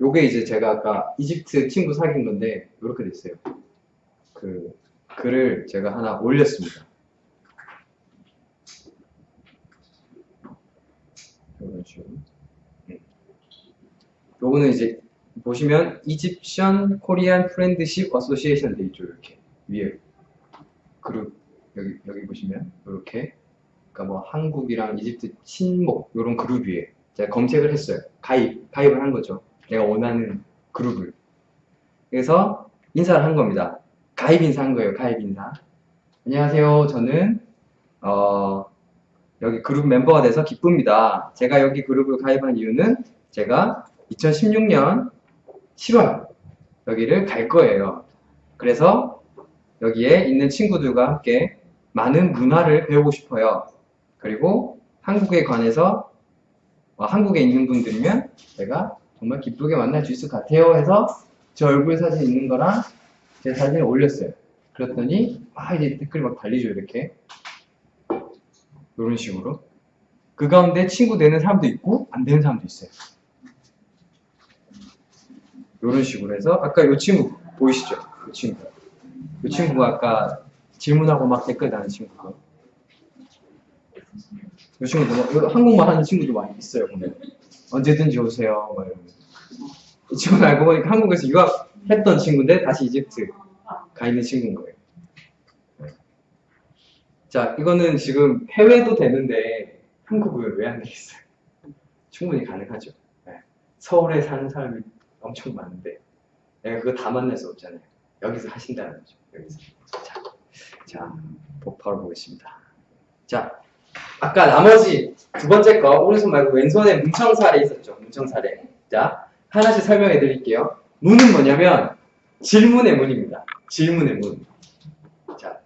요게 이제 제가 아까 이집트 친구 사귄 건데 이렇게 됐어요. 그 글을 제가 하나 올렸습니다. 이런 식으로. 음. 요거는 이제 보시면 Egyptian Korean Friendship Association 돼 있죠 이렇게 위에 그룹 여기 여기 보시면 이렇게 그러니까 뭐 한국이랑 이집트 친목 이런 그룹 위에 제가 검색을 했어요 가입 가입을 한 거죠 내가 원하는 그룹을. 그래서 인사를 한 겁니다. 가입 인사 한 거예요 가입 인사. 안녕하세요. 저는 어 여기 그룹 멤버가 돼서 기쁩니다. 제가 여기 그룹을 가입한 이유는 제가 2016년 7월 여기를 갈 거예요. 그래서 여기에 있는 친구들과 함께 많은 문화를 배우고 싶어요. 그리고 한국에 관해서 어, 한국에 있는 분들이면 제가 정말 기쁘게 만날 수 있을 것 같아요 해서 제 얼굴 사진 있는 거랑 제 사진을 올렸어요. 그랬더니 아 이제 댓글이 막 달리죠 이렇게 이런 식으로 그 가운데 친구 되는 사람도 있고 안 되는 사람도 있어요. 이런 식으로 해서 아까 이 친구 보이시죠? 이 친구. 이 친구가 아까 질문하고 막 댓글 다는 친구고. 이 친구도 한국말 하는 친구도 많이 있어요. 보면 언제든지 오세요. 막 이러면서. 이 친구는 알고 보니까 한국에서 유학했던 친구인데 다시 이집트 가 있는 친구인 거예요. 자, 이거는 지금 해외도 되는데 한국은 왜안 되겠어요? 충분히 가능하죠. 네. 서울에 사는 사람이 엄청 많은데 내가 그거 다 만날 수 없잖아요. 여기서 하신다는 거죠. 여기서. 자, 자 바로 보겠습니다. 자, 아까 나머지 두 번째 거 오른손 말고 왼손에 문청사례 있었죠. 문청사례. 자, 하나씩 설명해 드릴게요. 문은 뭐냐면 질문의 문입니다. 질문의 문. 자,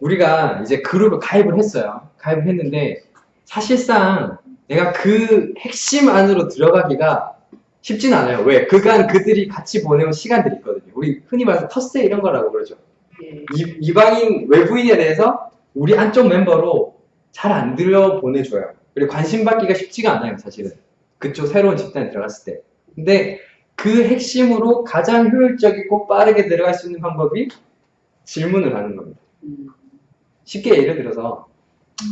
우리가 이제 그룹을 가입을 했어요. 가입을 했는데 사실상 내가 그 핵심 안으로 들어가기가 쉽진 않아요. 왜? 그간 그들이 같이 보내온 시간들이 있거든요. 우리 흔히 말해서 텃세 이런 거라고 그러죠. 예. 이, 이방인 외부인에 대해서 우리 안쪽 멤버로 잘 안 들여 보내줘요. 그리고 관심 받기가 쉽지가 않아요, 사실은. 그쪽 새로운 집단에 들어갔을 때. 근데 그 핵심으로 가장 효율적이고 빠르게 들어갈 수 있는 방법이 질문을 하는 겁니다. 음. 쉽게 예를 들어서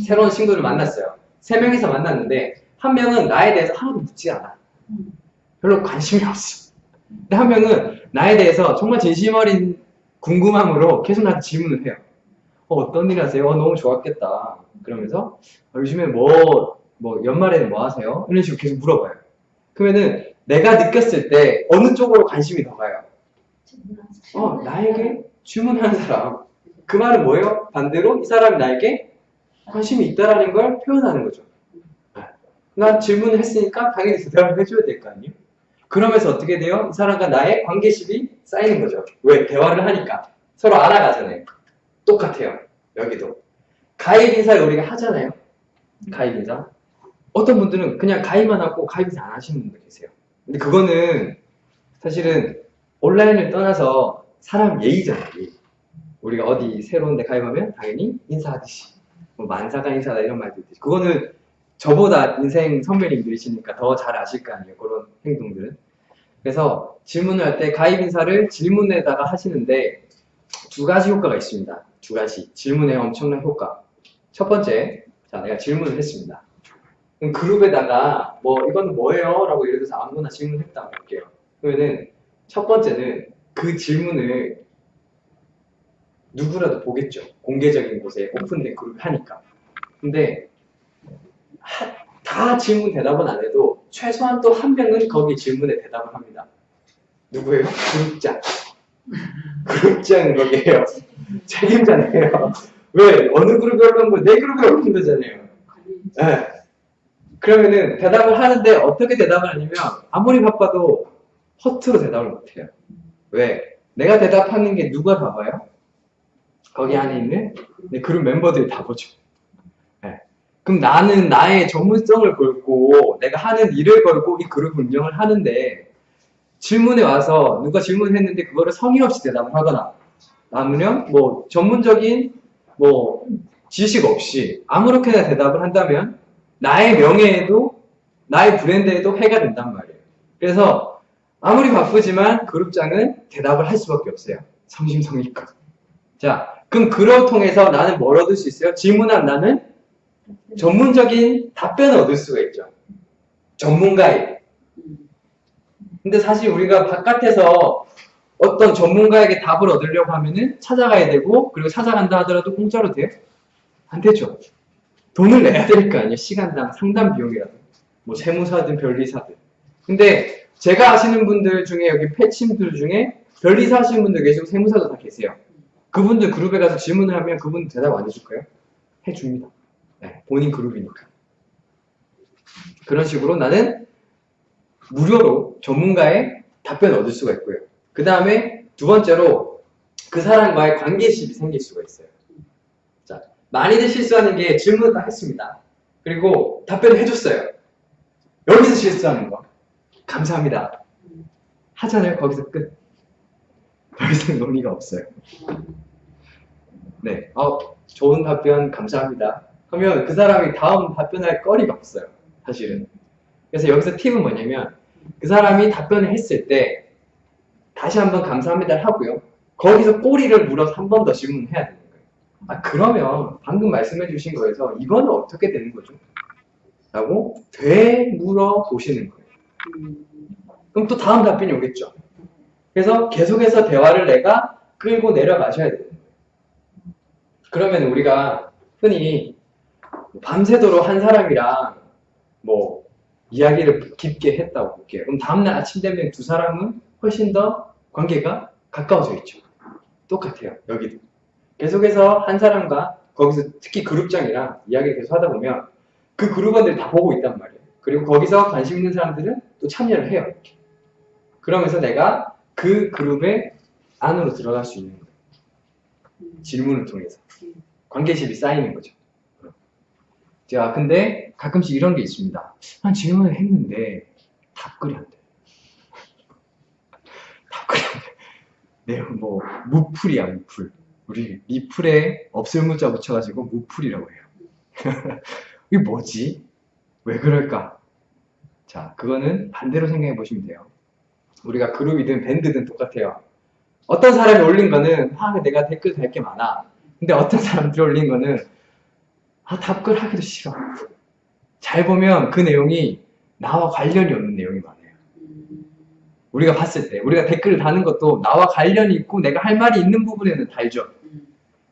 새로운 친구를 만났어요. 세 명이서 만났는데 한 명은 나에 대해서 하나도 묻지 않아. 음. 별로 관심이 없어. 근데 한 명은 나에 대해서 정말 진심 어린 궁금함으로 계속 나한테 질문을 해요. 어, 떤 일 하세요? 어, 너무 좋았겠다. 그러면서 어, 요즘에 뭐, 뭐 연말에는 뭐 하세요? 이런 식으로 계속 물어봐요. 그러면은 내가 느꼈을 때 어느 쪽으로 관심이 더 가요? 어, 나에게 질문하는 사람. 그 말은 뭐예요? 반대로 이 사람이 나에게 관심이 있다라는 걸 표현하는 거죠. 나 질문을 했으니까 당연히 대답을 해줘야 될 거 아니에요? 그러면서 어떻게 돼요? 이 사람과 나의 관계심이 쌓이는 거죠. 왜? 대화를 하니까. 서로 알아가잖아요. 똑같아요. 여기도. 가입 인사를 우리가 하잖아요. 가입 인사. 어떤 분들은 그냥 가입만 하고 가입 인사 안 하시는 분들 계세요. 근데 그거는 사실은 온라인을 떠나서 사람 예의잖아요. 예의. 우리가 어디 새로운 데 가입하면 당연히 인사하듯이. 뭐 만사가 인사다 이런 말도 있듯이. 그거는 저보다 인생 선배님들이시니까 더 잘 아실 거 아니에요. 그런 행동들은. 그래서 질문을 할 때 가입 인사를 질문에다가 하시는데 두 가지 효과가 있습니다. 두 가지. 질문의 엄청난 효과. 첫 번째, 자, 내가 질문을 했습니다. 그럼 그룹에다가 뭐 이건 뭐예요? 라고 예를 들어서 아무거나 질문했다고 할게요. 그러면은 첫 번째는 그 질문을 누구라도 보겠죠. 공개적인 곳에 오픈된 그룹 하니까. 근데 하- 다 질문 대답은 안 해도 최소한 또 한 명은 거기 질문에 대답을 합니다. 누구예요? 그룹장. 그룹장 거기에요. 책임자네요. 왜? 어느 그룹에 올라온 거? 내 그룹에 올라온 거잖아요. 네. 그러면은 대답을 하는데 어떻게 대답을 하냐면 아무리 바빠도 허투루 대답을 못해요. 왜? 내가 대답하는 게 누가 다 봐요? 거기 안에 있는 내 그룹 멤버들이 다 보죠. 네. 그럼 나는 나의 전문성을 걸고 내가 하는 일을 걸고 이 그룹 운영을 하는데 질문에 와서 누가 질문을 했는데 그거를 성의 없이 대답을 하거나 아니면 뭐 전문적인 뭐 지식 없이 아무렇게나 대답을 한다면 나의 명예에도 나의 브랜드에도 해가 된단 말이에요. 그래서 아무리 바쁘지만 그룹장은 대답을 할 수밖에 없어요. 성심성의껏. 자, 그럼 그걸 통해서 나는 뭘 얻을 수 있어요? 질문한 나는 전문적인 답변을 얻을 수가 있죠. 전문가에게. 근데 사실 우리가 바깥에서 어떤 전문가에게 답을 얻으려고 하면은 찾아가야 되고 그리고 찾아간다 하더라도 공짜로 돼요? 안 되죠. 돈을 내야 될 거 아니에요. 시간당 상담 비용이라도. 뭐 세무사든 변리사든. 근데 제가 아시는 분들 중에 여기 패친들 중에 변리사 하시는 분들 계시고 세무사도 다 계세요. 그분들 그룹에 가서 질문을 하면 그분 대답 안 해줄까요? 해줍니다. 네, 본인 그룹이니까. 그런 식으로 나는 무료로 전문가의 답변을 얻을 수가 있고요. 그 다음에 두 번째로 그 사람과의 관계십이 생길 수가 있어요. 자, 많이들 실수하는 게 질문을 다 했습니다. 그리고 답변을 해줬어요. 여기서 실수하는 거. 감사합니다. 하잖아요. 거기서 끝. 더 이상 논의가 없어요. 네. 어, 좋은 답변 감사합니다. 하면 그 사람이 다음 답변할 거리가 없어요. 사실은. 그래서 여기서 팁은 뭐냐면 그 사람이 답변을 했을 때 다시 한번 감사합니다를 하고요. 거기서 꼬리를 물어서 한 번 더 질문해야 되는 거예요. 아 그러면 방금 말씀해 주신 거에서 이거는 어떻게 되는 거죠? 라고 되물어 보시는 거예요. 그럼 또 다음 답변이 오겠죠. 그래서 계속해서 대화를 내가 끌고 내려가셔야 되는 거예요. 그러면 우리가 흔히 밤새도록 한 사람이랑 뭐 이야기를 깊게 했다고 볼게요. 그럼 다음날 아침 되면 두 사람은 훨씬 더 관계가 가까워져 있죠. 똑같아요. 여기도. 계속해서 한 사람과 거기서 특히 그룹장이랑 이야기를 계속 하다 보면 그 그룹원들이 다 보고 있단 말이에요. 그리고 거기서 관심 있는 사람들은 또 참여를 해요. 이렇게. 그러면서 내가 그 그룹의 안으로 들어갈 수 있는 거예요. 질문을 통해서. 관계십이 쌓이는 거죠. 자, 근데 가끔씩 이런 게 있습니다. 한 질문을 했는데 답글이 안 돼. 답글이 안 돼. 네, 뭐 무풀이야, 무풀. 우리 리풀에 없을 문자 붙여가지고 무풀이라고 해요. 이게 뭐지? 왜 그럴까? 자, 그거는 반대로 생각해 보시면 돼요. 우리가 그룹이든 밴드든 똑같아요. 어떤 사람이 올린 거는 아, 내가 댓글 달 게 많아. 근데 어떤 사람들이 올린 거는 아, 답글 하기도 싫어. 잘 보면 그 내용이 나와 관련이 없는 내용이 많아요. 우리가 봤을 때, 우리가 댓글을 다는 것도 나와 관련이 있고 내가 할 말이 있는 부분에는 달죠.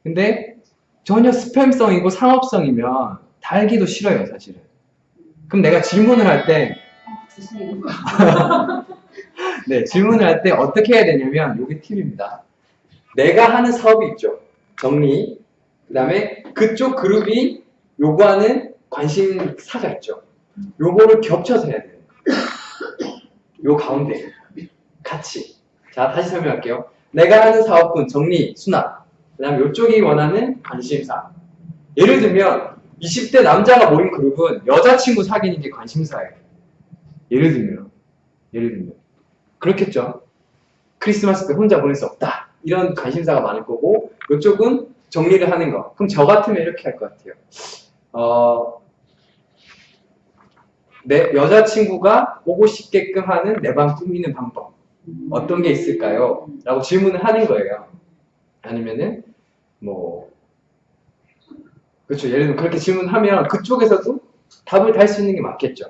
근데 전혀 스팸성이고 상업성이면 달기도 싫어요, 사실은. 그럼 내가 질문을 할 때, 네, 질문을 할 때 어떻게 해야 되냐면, 이게 팁입니다. 내가 하는 사업이 있죠. 정리. 그 다음에 그쪽 그룹이 요구하는 관심사가 있죠. 요거를 겹쳐서 해야 돼요. 요 가운데. 같이. 자, 다시 설명할게요. 내가 하는 사업은 정리, 수납. 그 다음에 요쪽이 원하는 관심사. 예를 들면, 20대 남자가 모인 그룹은 여자친구 사귀는 게 관심사예요. 예를 들면. 예를 들면. 그렇겠죠. 크리스마스 때 혼자 보낼 수 없다. 이런 관심사가 많을 거고, 이쪽은 정리를 하는 거. 그럼 저 같으면 이렇게 할 것 같아요. 어, 내 여자친구가 오고 싶게끔 하는 내 방 꾸미는 방법. 어떤 게 있을까요? 라고 질문을 하는 거예요. 아니면은, 뭐, 그렇죠. 예를 들면 그렇게 질문하면 그쪽에서도 답을 달 수 있는 게 맞겠죠.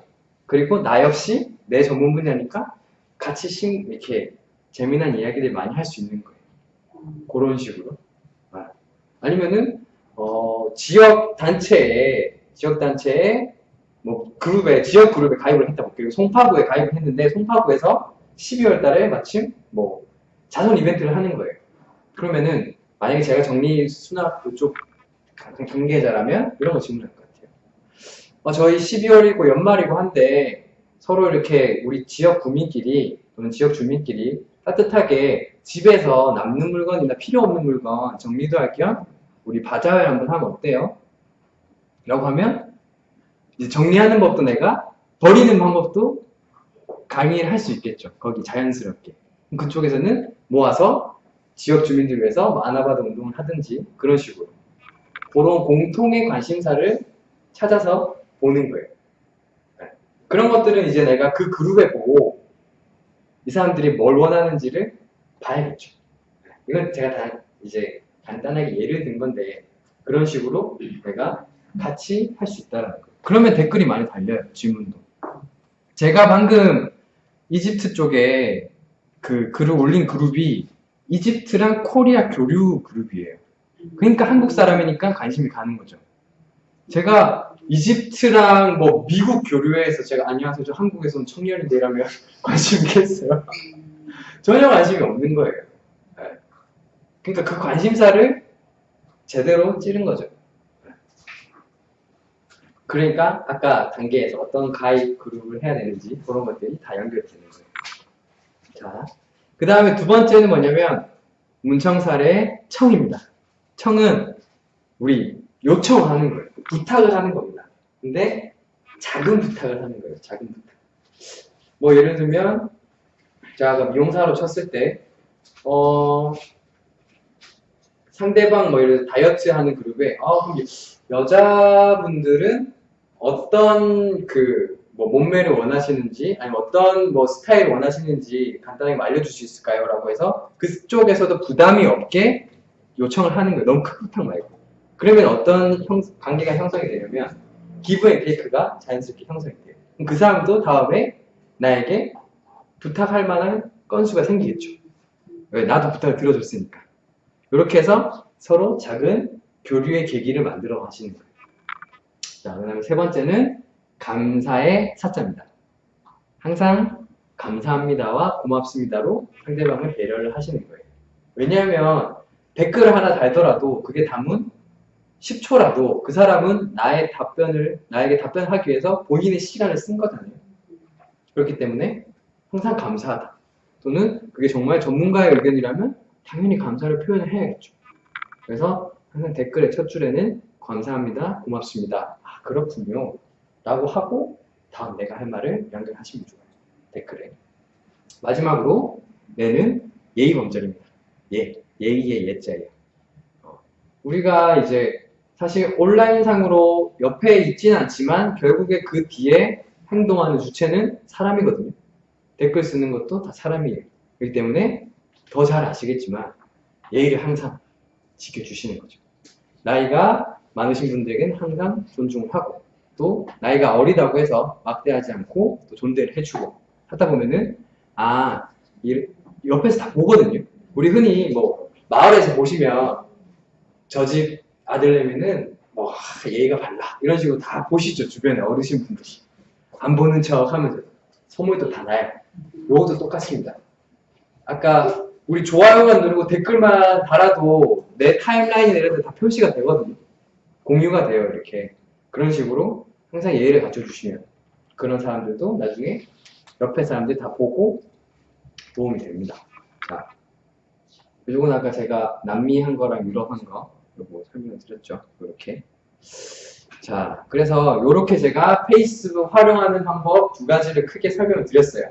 그리고 나 역시 내 전문 분야니까 같이 심, 이렇게 재미난 이야기들 많이 할 수 있는 거예요. 그런 식으로. 아. 아니면은, 어, 지역 단체에, 지역 단체에, 뭐, 그룹에, 지역 그룹에 가입을 했다고. 그리고 송파구에 가입을 했는데, 송파구에서 12월 달에 마침, 뭐, 자선 이벤트를 하는 거예요. 그러면은, 만약에 제가 정리 수납 그쪽 관계자라면, 이런 거 질문할 것 같아요. 어, 저희 12월이고 연말이고 한데, 서로 이렇게 우리 지역 구민끼리, 또는 지역 주민끼리 따뜻하게 집에서 남는 물건이나 필요 없는 물건 정리도 할겸 우리 바자회 한번 하면 어때요? 라고 하면 이제 정리하는 법도 내가 버리는 방법도 강의를 할 수 있겠죠. 거기 자연스럽게. 그쪽에서는 모아서 지역 주민들 위해서 뭐 아나바다 운동을 하든지 그런 식으로 그런 공통의 관심사를 찾아서 보는 거예요. 네. 그런 것들은 이제 내가 그 그룹에 보고 이 사람들이 뭘 원하는지를 봐야겠죠. 이건 제가 다 이제 간단하게 예를 든 건데 그런 식으로 내가 같이 할 수 있다는 거예요. 그러면 댓글이 많이 달려요. 질문도. 제가 방금 이집트 쪽에 그 글을 올린 그룹이 이집트랑 코리아 교류 그룹이에요. 그러니까 한국 사람이니까 관심이 가는 거죠. 제가 이집트랑 뭐 미국 교류해서 제가 안녕하세요. 저 한국에서 온 청년인데 이러면 관심 있겠어요? 전혀 관심이 없는 거예요. 네. 그러니까 그 관심사를 제대로 찌른 거죠. 네. 그러니까 아까 단계에서 어떤 가입 그룹을 해야 되는지 그런 것들이 다 연결되는 거예요. 자, 그 다음에 두 번째는 뭐냐면 문청사례 청입니다. 청은 우리 요청하는 거예요. 부탁을 하는 겁니다. 근데 작은 부탁을 하는 거예요. 작은 부탁. 뭐 예를 들면 제가 미용사로 쳤을 때 어, 상대방 뭐 예를 들어 다이어트 하는 그룹에 아, 그럼 여자분들은 어떤 그 뭐 몸매를 원하시는지 아니면 어떤 뭐 스타일을 원하시는지 간단하게 알려줄 수 있을까요? 라고 해서 그쪽에서도 부담이 없게 요청을 하는 거예요. 너무 큰 부탁 말고. 그러면 어떤 형, 관계가 형성이 되냐면 give and take가 자연스럽게 형성이 돼요. 그럼 그 사람도 다음에 나에게 부탁할 만한 건수가 생기겠죠. 왜? 나도 부탁을 들어줬으니까. 이렇게 해서 서로 작은 교류의 계기를 만들어 가시는 거예요. 자, 그 다음에 세 번째는 감사의 사자입니다. 항상 감사합니다와 고맙습니다로 상대방을 배려를 하시는 거예요. 왜냐하면 댓글을 하나 달더라도 그게 담은 10초라도 그 사람은 나의 답변을, 나에게 답변하기 위해서 본인의 시간을 쓴 거잖아요. 그렇기 때문에 항상 감사하다. 또는 그게 정말 전문가의 의견이라면 당연히 감사를 표현을 해야겠죠. 그래서 항상 댓글의 첫 줄에는 감사합니다, 고맙습니다. 아, 그렇군요. 라고 하고 다음 내가 할 말을 연결하시면 좋아요. 댓글에. 마지막으로 내는 예의 범절입니다. 예, 예의의 예자예요. 어, 우리가 이제 사실 온라인상으로 옆에 있지는 않지만 결국에 그 뒤에 행동하는 주체는 사람이거든요. 댓글 쓰는 것도 다 사람이에요. 그렇기 때문에 더 잘 아시겠지만 예의를 항상 지켜주시는 거죠. 나이가 많으신 분들에게는 항상 존중을 하고 또 나이가 어리다고 해서 막대하지 않고 또 존대를 해주고 하다 보면은 아 이, 옆에서 다 보거든요. 우리 흔히 뭐 마을에서 보시면 저 집 아들내미는 뭐 아, 예의가 발라 이런 식으로 다 보시죠 주변에 어르신 분들이 안 보는 척 하면서 소문도 다 나요. 요것도 똑같습니다. 아까 우리 좋아요만 누르고 댓글만 달아도 내 타임라인이나 이런 데 다 표시가 되거든요. 공유가 돼요 이렇게 그런 식으로 항상 예의를 갖춰주시면 그런 사람들도 나중에 옆에 사람들이 다 보고 도움이 됩니다. 자, 요건 아까 제가 남미 한 거랑 유럽 한 거, 요거 설명을 드렸죠. 이렇게. 자, 그래서 이렇게 제가 페이스북 활용하는 방법 두 가지를 크게 설명을 드렸어요.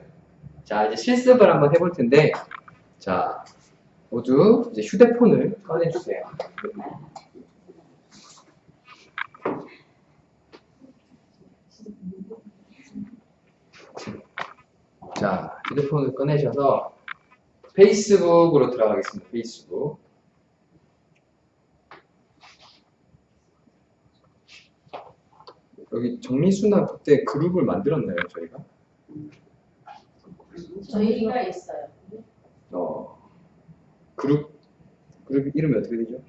자, 이제 실습을 한번 해볼 텐데, 자, 모두 이제 휴대폰을 꺼내주세요. 자, 휴대폰을 꺼내셔서 페이스북으로 들어가겠습니다. 페이스북. 여기 정리수나 그때 그룹을 만들었나요, 저희가? 저희가 있어요. 어, 그룹, 그룹 이름이 어떻게 되죠?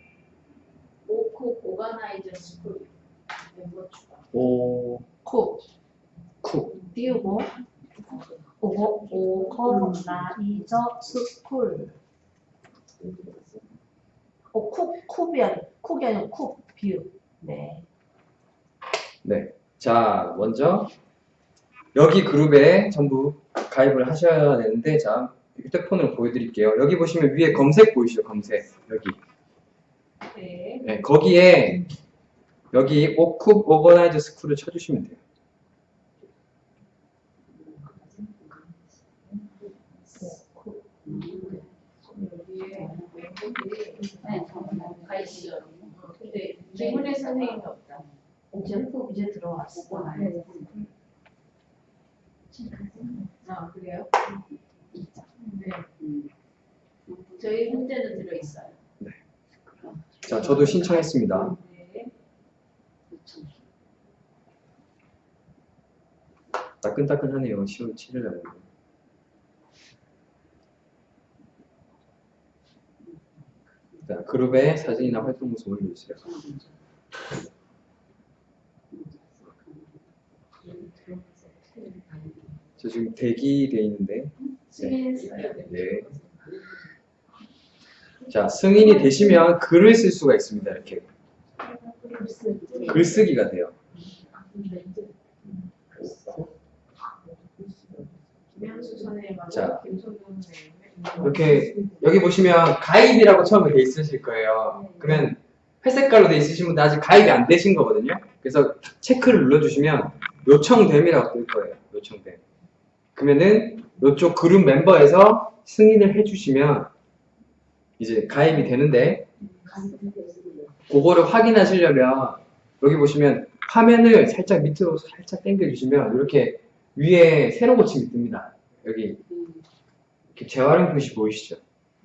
오크 organizer school 멤버 추가. 오, 코 쿠. 띄우고 오 오가나이저 스쿨. 오쿡 쿱이 아니 쿡이 아니고 쿡 뷰. 네. 네. 자, 먼저 여기 그룹에 전부 가입을 하셔야 되는데, 자, 휴대폰으로 보여드릴게요. 여기 보시면 위에 검색 보이시죠? 검색. 여기. 네. 네, 거기에 여기 오쿱 오버나이즈 스쿨을 쳐주시면 돼요. 네, 가이시죠. 근데 질문의 선생님이 없다. 이제 이제 들어왔어. 아 그래요? 네. 음. 저희 현재는 들어 있어요. 자, 저도 신청했습니다. 네. 따끈따끈하네요. 10월 7일 날. 자, 그룹에 사진이나 활동 모습 올려주세요. 저 지금 대기돼 있는데. 승인했어요. 네. 자, 승인이 되시면 글을 쓸 수가 있습니다. 이렇게. 글쓰기가 돼요. 자. 이렇게 여기 보시면 가입이라고 처음에 돼 있으실 거예요. 그러면 회색깔로 돼 있으신 분들 아직 가입이 안 되신 거거든요. 그래서 체크를 눌러주시면 요청됨이라고 뜰 거예요. 요청됨. 그러면은 이쪽 그룹 멤버에서 승인을 해주시면 이제 가입이 되는데 그거를 확인하시려면 여기 보시면 화면을 살짝 밑으로 살짝 당겨주시면 이렇게 위에 새로 고침이 뜹니다. 여기 음. 이렇게 재활용 표시 보이시죠?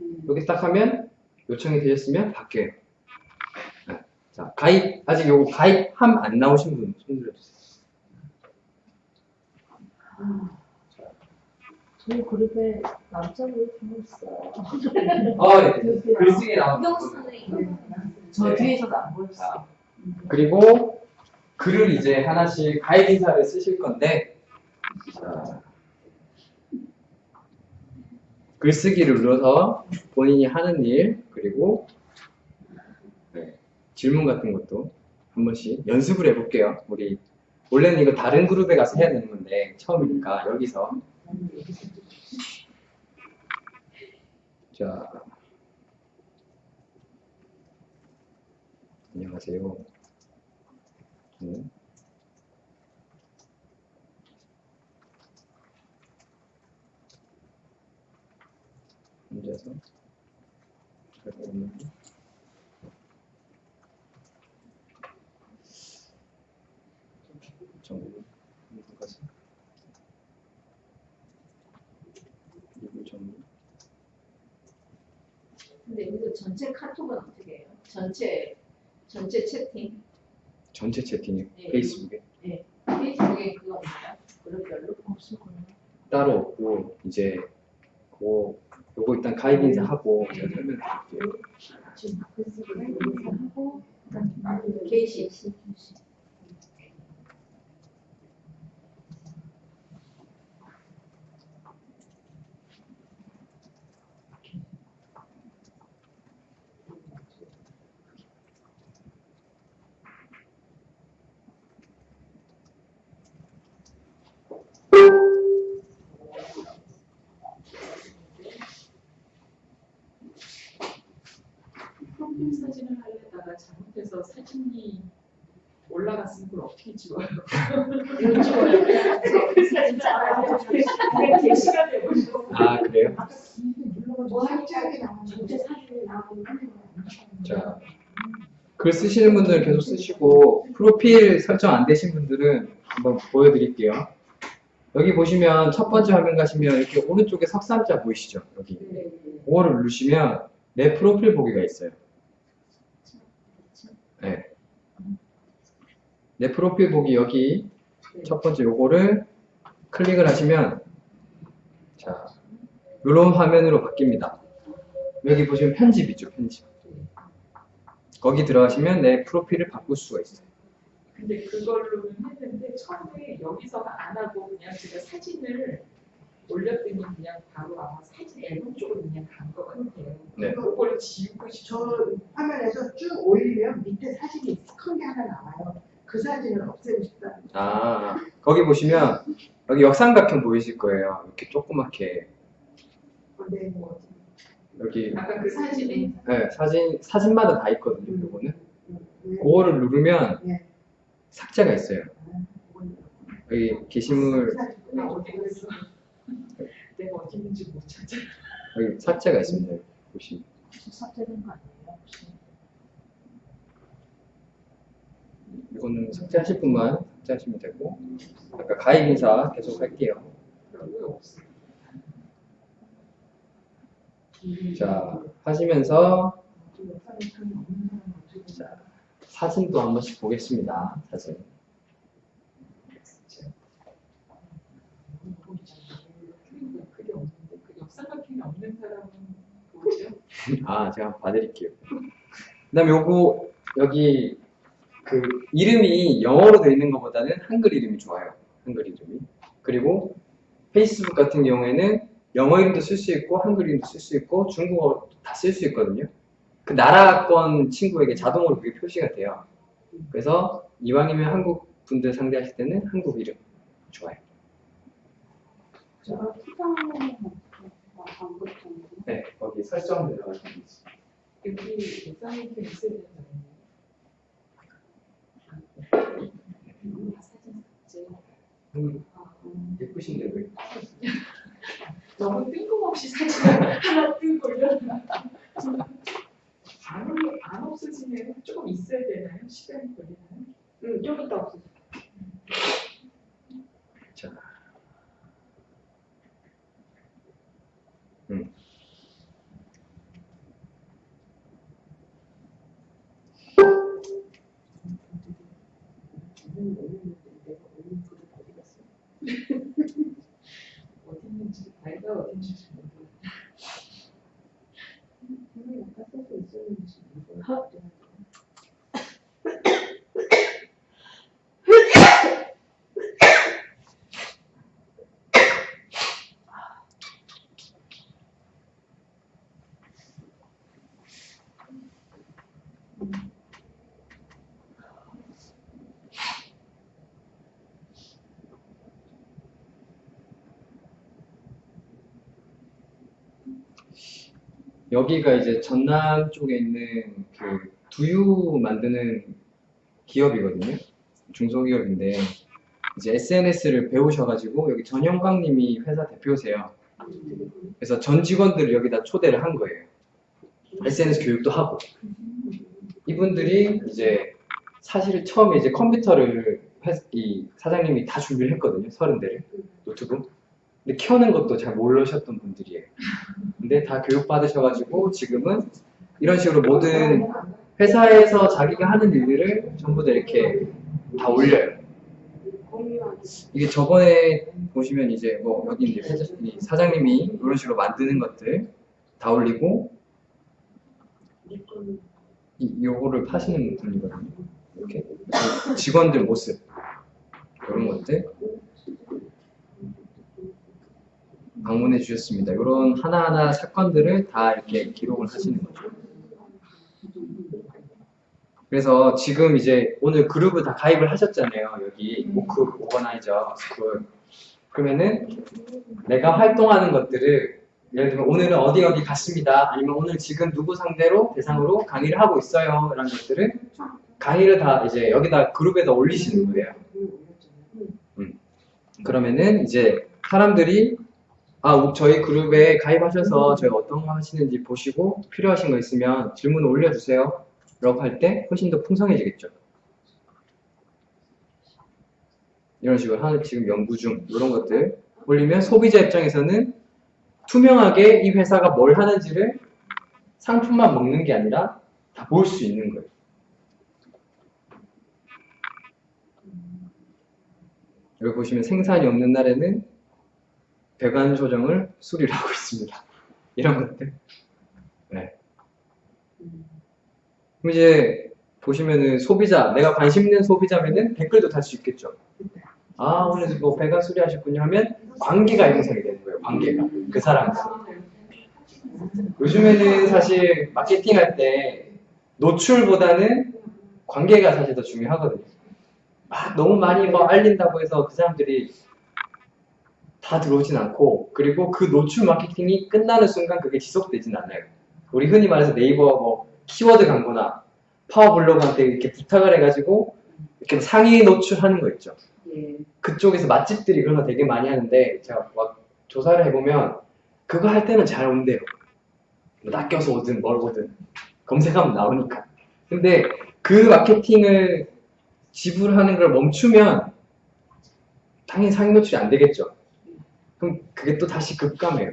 음. 여기 딱 하면 요청이 되셨으면 바뀌어요. 네. 자, 가입, 아직 요거 가입함 안 나오신 분 손 들어 주세요. 저희 그룹에 남자분이 좀 있어요. 아, 네. 글쓰기. 선생님. 저 네. 뒤에서도 안 보였어요. 자, 그리고 글을 이제 하나씩 가입 인사를 쓰실 건데, 자, 글쓰기를 눌러서 본인이 하는 일, 그리고 네, 질문 같은 것도 한 번씩 연습을 해볼게요. 우리 원래는 이거 다른 그룹에 가서 해야 되는 건데 처음이니까 여기서 자 안녕하세요. 네. 앉아서 잠깐만요. 정리 가서 이거 정리 여기서 전체 카톡은 어떻게 해요? 전체 전체 채팅 전체 채팅이요 네. 페이스북에 페이스북에 그거 없나요? 그룹별로 없을 거예요. 따로 없고 이제 그 요거 일단 가입 인사하고 제가 설명드릴게요. 지금 페이스북에 인사하고 게시 프로필 사진을 하려다가 잘못해서 사진이 올라갔으면 어떻게 지워요? 이거 찍어요. 프로필 사진 그게 게시가 되고 아 그래요? 자, 글 쓰시는 분들은 계속 쓰시고 프로필 설정 안 되신 분들은 한번 보여드릴게요. 여기 보시면 첫 번째 화면 가시면 이렇게 오른쪽에 석삼자 보이시죠? 여기 그거를 누르시면 내 프로필 보기가 있어요. 네. 내 프로필 보기 여기 첫 번째 요거를 클릭을 하시면 자 이런 화면으로 바뀝니다. 여기 보시면 편집이죠 편집. 거기 들어가시면 내 프로필을 바꿀 수가 있어요. 근데 그걸로는 했는데 처음에 여기서가 안 하고 그냥 제가 사진을 올렸더니 그냥 바로 아마 사진 앨범 쪽으로 그냥 간 것 같아요. 네. 그걸 지우고 저 싶어. 화면에서 쭉 올리면 밑에 사진이 큰 게 하나 나와요. 그 사진을 없애고 싶다. 아 거기 보시면 여기 역삼각형 보이실 거예요. 이렇게 조그맣게 근데 뭐 여기 아까 그 사진에 네, 사진 사진마다 다 있거든요. 요거는 왜- 그거를 누르면 네. 삭제가 있어요. 여기 게시물 내가 어디 못 찾아. 여기 삭제가 있습니다. 여기 보시면 삭제된 거 아니에요? 혹시? 이거는 삭제하실 분만 삭제하시면 되고 아까 가입 인사 계속 할게요. 자, 하시면서 자, 사진도 한 번씩 보겠습니다. 사진. 아, 제가 봐드릴게요. 그 다음에 요거, 여기, 그, 이름이 영어로 되어 있는 것보다는 한글 이름이 좋아요. 한글 이름이. 그리고 페이스북 같은 경우에는 영어 이름도 쓸 수 있고, 한글 이름도 쓸 수 있고, 중국어 다 쓸 수 있거든요. 그 나라권 친구에게 자동으로 그게 표시가 돼요. 그래서 이왕이면 한국 분들 상대하실 때는 한국 이름 좋아요. 네, 거기 설정 있어요. 여기 역삼각형 있어야? 아, 사진. 음, 아, 음. 예쁘신데 왜? 너무 뜬금없이 사진을 하나 뜨고 올려놔. 안, 올려- 안 없어지면 조금 있어야 되나요? 시간이 걸리나요? 응, 좀 이따 없어. 자. 음. 어디? 어디 있는지 내가 써서 있었는지 모르겠어. 여기가 이제 전남 쪽에 있는 그 두유 만드는 기업이거든요. 중소기업인데 이제 SNS를 배우셔가지고 여기 전영광님이 회사 대표세요. 그래서 전 직원들을 여기다 초대를 한 거예요. SNS 교육도 하고 이분들이 이제 사실 처음에 이제 컴퓨터를 회- 이 사장님이 다 준비를 했거든요. 서른 대를 노트북. 근데 켜는 것도 잘 모르셨던 분들이에요. 근데 다 교육 받으셔가지고 지금은 이런 식으로 모든 회사에서 자기가 하는 일들을 전부 다 이렇게 다 올려요. 이게 저번에 보시면 이제 뭐 여기 이제 사장님이 이런 식으로 만드는 것들 다 올리고. 이, 요거를 파시는 분이거든요. 이렇게 직원들 모습 이런 것들 방문해 주셨습니다. 이런 하나하나 사건들을 다 이렇게 기록을 하시는 거죠. 그래서 지금 이제 오늘 그룹을 다 가입을 하셨잖아요. 여기 오크 organizer school. 그러면은 내가 활동하는 것들을 예를 들면 오늘은 어디 어디 갔습니다. 아니면 오늘 지금 누구 상대로 대상으로 강의를 하고 있어요. 이런 것들을 강의를 다 이제 여기다 그룹에다 올리시는 거예요. 그러면은 이제 사람들이 아 우- 저희 그룹에 가입하셔서 저희 어떤 거 하시는지 보시고 필요하신 거 있으면 질문을 올려주세요. 라고 할 때 훨씬 더 풍성해지겠죠. 이런 식으로 하는 지금 연구 중 이런 것들 올리면 소비자 입장에서는 투명하게 이 회사가 뭘 하는지를 상품만 먹는 게 아니라 다 볼 수 있는 거예요. 여기 보시면 생산이 없는 날에는 배관 조정을 수리를 하고 있습니다. 이런 것들. 네. 그럼 이제 보시면은 소비자, 내가 관심 있는 소비자면은 댓글도 달 수 있겠죠. 아, 오늘 뭐 배관 수리하셨군요 하면 관계가 형성이 되는 거예요. 관계가. 그 사람과. 요즘에는 사실 마케팅 할 때 노출보다는 관계가 사실 더 중요하거든요. 막 너무 많이 뭐 알린다고 해서 그 사람들이 다 들어오진 않고 그리고 그 노출 마케팅이 끝나는 순간 그게 지속되진 않아요. 우리 흔히 말해서 네이버 뭐 키워드 광고나 파워블로그한테 이렇게 부탁을 해가지고 이렇게 상위 노출하는 거 있죠. 예. 그쪽에서 맛집들이 그런 거 되게 많이 하는데 제가 막 조사를 해보면 그거 할 때는 잘 온대요. 뭐 낚여서 오든 뭘 오든 검색하면 나오니까. 근데 그 마케팅을 지불하는 걸 멈추면 당연히 상위 노출이 안 되겠죠. 그럼 그게 또 다시 급감해요.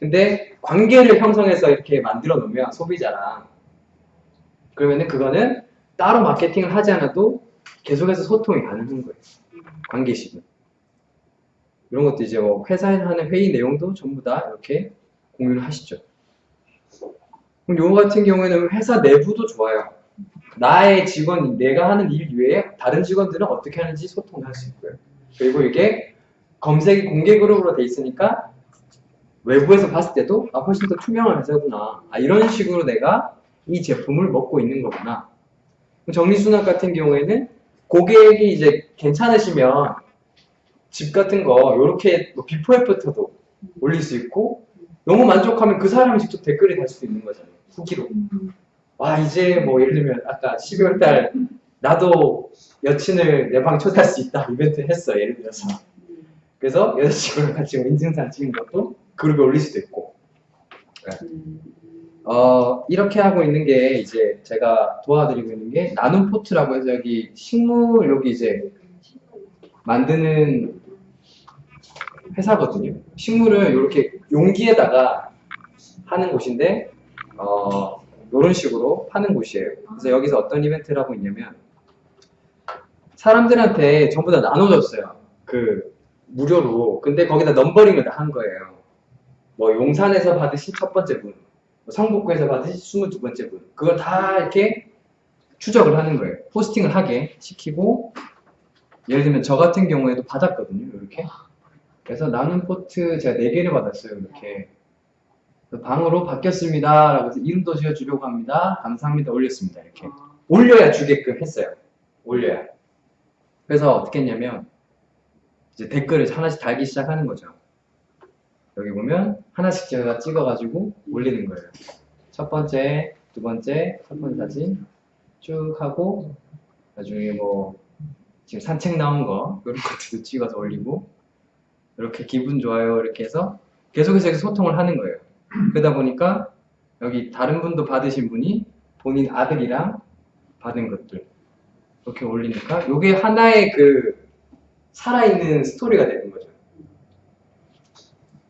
근데 관계를 형성해서 이렇게 만들어 놓으면 소비자랑 그러면은 그거는 따로 마케팅을 하지 않아도 계속해서 소통이 가능한 거예요. 관계식은. 이런 것도 이제 뭐 회사에서 하는 회의 내용도 전부 다 이렇게 공유를 하시죠. 그럼 요거 같은 경우에는 회사 내부도 좋아요. 나의 직원, 내가 하는 일 이외에 다른 직원들은 어떻게 하는지 소통할 수 있고요. 그리고 이게 검색이 공개 그룹으로 돼 있으니까 외부에서 봤을 때도 아, 훨씬 더 투명한 회사구나. 아, 이런 식으로 내가 이 제품을 먹고 있는 거구나. 정리수납 같은 경우에는 고객이 이제 괜찮으시면 집 같은 거 이렇게 뭐 비포 애프터도 올릴 수 있고 너무 만족하면 그 사람이 직접 댓글이 달 수도 있는 거잖아요. 후기로. 와 이제 뭐 예를 들면 아까 12월 달 나도 여친을 내 방 초대할 수 있다 이벤트 했어 예를 들어서 그래서 여자친구랑 같이 뭐 인증사진 찍은 것도 그룹에 올릴 수도 있고 어, 이렇게 하고 있는 게 이제 제가 도와드리고 있는 게 나눔 포트라고 해서 여기 식물 여기 이제 만드는 회사거든요. 식물을 이렇게 용기에다가 하는 곳인데 어, 이런 식으로 파는 곳이에요. 그래서 여기서 어떤 이벤트를 하고 있냐면 사람들한테 전부 다 나눠줬어요. 그 무료로. 근데 거기다 넘버링을 다한 거예요. 뭐 용산에서 받으신 첫 번째 분, 뭐 성북구에서 받으신 22번째 분. 그걸 다 이렇게 추적을 하는 거예요. 포스팅을 하게 시키고 예를 들면 저 같은 경우에도 받았거든요. 이렇게. 그래서 나는 포트 제가 4개를 받았어요. 이렇게. 방으로 바뀌었습니다. 라고 해서 이름도 지어주려고 합니다. 감사합니다. 올렸습니다. 이렇게. 올려야 주게끔 했어요. 올려야. 그래서 어떻게 했냐면 이제 댓글을 하나씩 달기 시작하는 거죠. 여기 보면 하나씩 제가 찍어가지고 올리는 거예요. 첫 번째, 두 번째, 첫 번째 사진 쭉 하고 나중에 뭐 지금 산책 나온 거 이런 것들도 찍어서 올리고 이렇게 기분 좋아요 이렇게 해서 계속해서 이렇게 소통을 하는 거예요. 그러다 보니까 여기 다른 분도 받으신 분이 본인 아들이랑 받은 것들 이렇게 올리니까 이게 하나의 그 살아있는 스토리가 되는 거죠.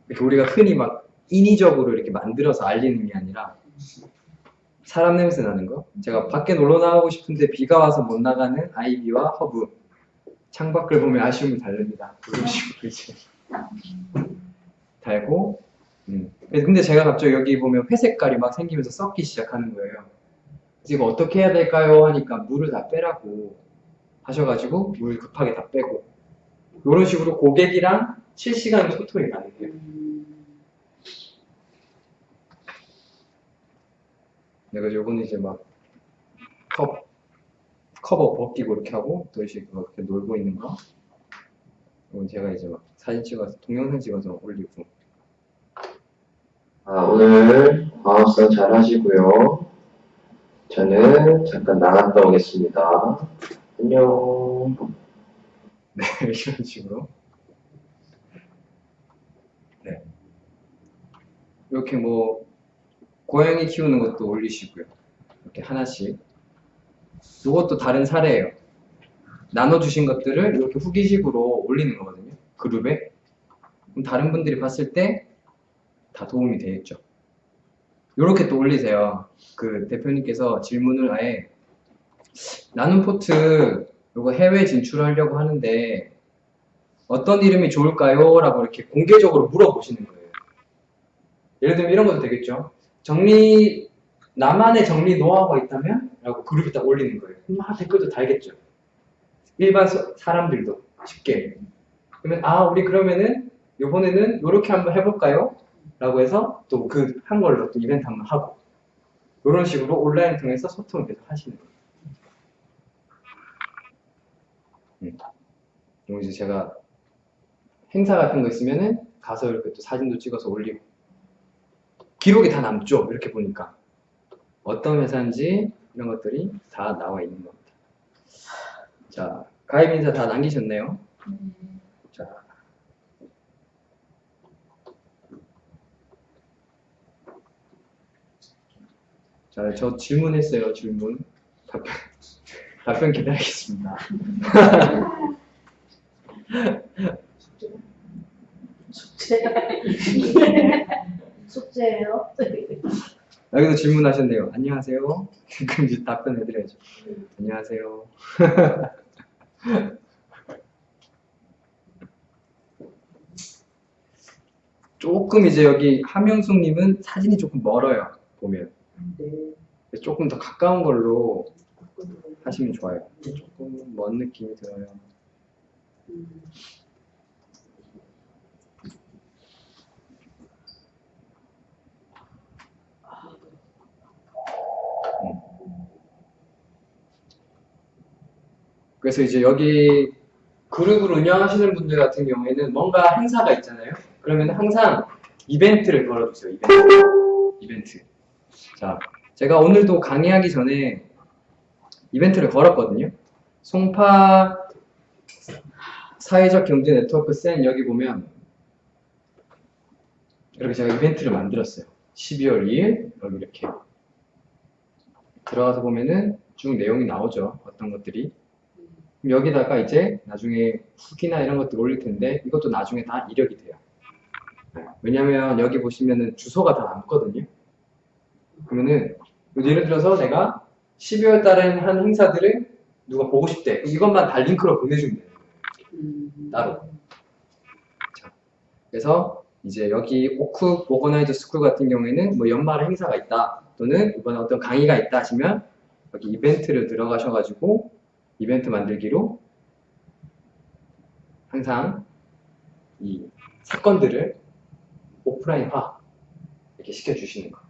이렇게 우리가 흔히 막 인위적으로 이렇게 만들어서 알리는 게 아니라 사람 냄새 나는 거. 제가 밖에 놀러 나가고 싶은데 비가 와서 못 나가는 아이비와 허브. 창밖을 보면 아쉬움을 달랩니다. 이런 식으로 이제 달고. 음. 근데 제가 갑자기 여기 보면 회색깔이 막 생기면서 썩기 시작하는 거예요. 이거 어떻게 해야 될까요? 하니까 물을 다 빼라고 하셔가지고 물 급하게 다 빼고 이런 식으로 고객이랑 실시간 소통이 가능해요. 내가 요거는 이제 막 컵, 커버 벗기고 이렇게 하고 또 이렇게 그렇게 놀고 있는 거. 이건 제가 이제 막 사진 찍어서 동영상 찍어서 올리고. 아, 오늘 과학성 잘 하시고요. 저는 잠깐 나갔다 오겠습니다. 안녕. 네, 이런 식으로. 네. 이렇게 뭐, 고양이 키우는 것도 올리시고요. 이렇게 하나씩. 이것도 다른 사례예요. 나눠주신 것들을 이렇게 후기식으로 올리는 거거든요. 그룹에. 그럼 다른 분들이 봤을 때 다 도움이 되겠죠. 이렇게 또 올리세요. 그 대표님께서 질문을 아예 나눔 포트 이거 해외 진출하려고 하는데 어떤 이름이 좋을까요? 라고 이렇게 공개적으로 물어보시는 거예요. 예를 들면 이런 것도 되겠죠. 정리, 나만의 정리 노하우가 있다면? 라고 그룹에 딱 올리는 거예요. 막 댓글도 달겠죠. 일반 서- 사람들도 쉽게. 그러면, 아, 우리 그러면은, 요번에는 요렇게 한번 해볼까요? 라고 해서 또 그 한 걸로 또 이벤트 한번 하고. 이런 식으로 온라인 통해서 소통을 계속 하시는 거예요. 그리고 이제 제가 행사 같은 거 있으면은 가서 이렇게 또 사진도 찍어서 올리고. 기록이 다 남죠 이렇게 보니까. 어떤 회사인지 이런 것들이 다 나와 있는 겁니다. 자 가입 인사 다 남기셨네요. 자. 자, 저 질문했어요, 질문. 답변, 답변 기다리겠습니다. 숙제예요. 여기도 질문하셨네요. 안녕하세요. 그럼 이제 답변해드려야죠. 안녕하세요. 조금 이제 여기 함영숙님은 사진이 조금 멀어요. 보면 네. 조금 더 가까운 걸로 하시면 좋아요. 조금 먼 느낌이 들어요. 음. 그래서 이제 여기 그룹을 운영하시는 분들 같은 경우에는 뭔가 행사가 있잖아요. 그러면 항상 이벤트를 걸어주세요. 이벤트. 이벤트. 자, 제가 오늘도 강의하기 전에 이벤트를 걸었거든요. 송파 사회적 경제 네트워크 센 여기 보면 이렇게 제가 이벤트를 만들었어요. 12월 2일 여기 이렇게 들어가서 보면은 쭉 내용이 나오죠. 어떤 것들이 여기다가 이제 나중에 후기나 이런 것들 올릴 텐데 이것도 나중에 다 이력이 돼요. 네. 왜냐면 여기 보시면은 주소가 다 남거든요. 그러면은 예를 들어서 내가 12월 달에 한 행사들을 누가 보고 싶대. 이것만 다 링크로 보내주면 돼요. 음. 따로. 그래서 이제 여기 오크 organizer school 같은 경우에는 뭐 연말 행사가 있다 또는 이번에 어떤 강의가 있다 하시면 여기 이벤트를 들어가셔가지고 이벤트 만들기로 항상 이 사건들을 오프라인화 이렇게 시켜주시는 거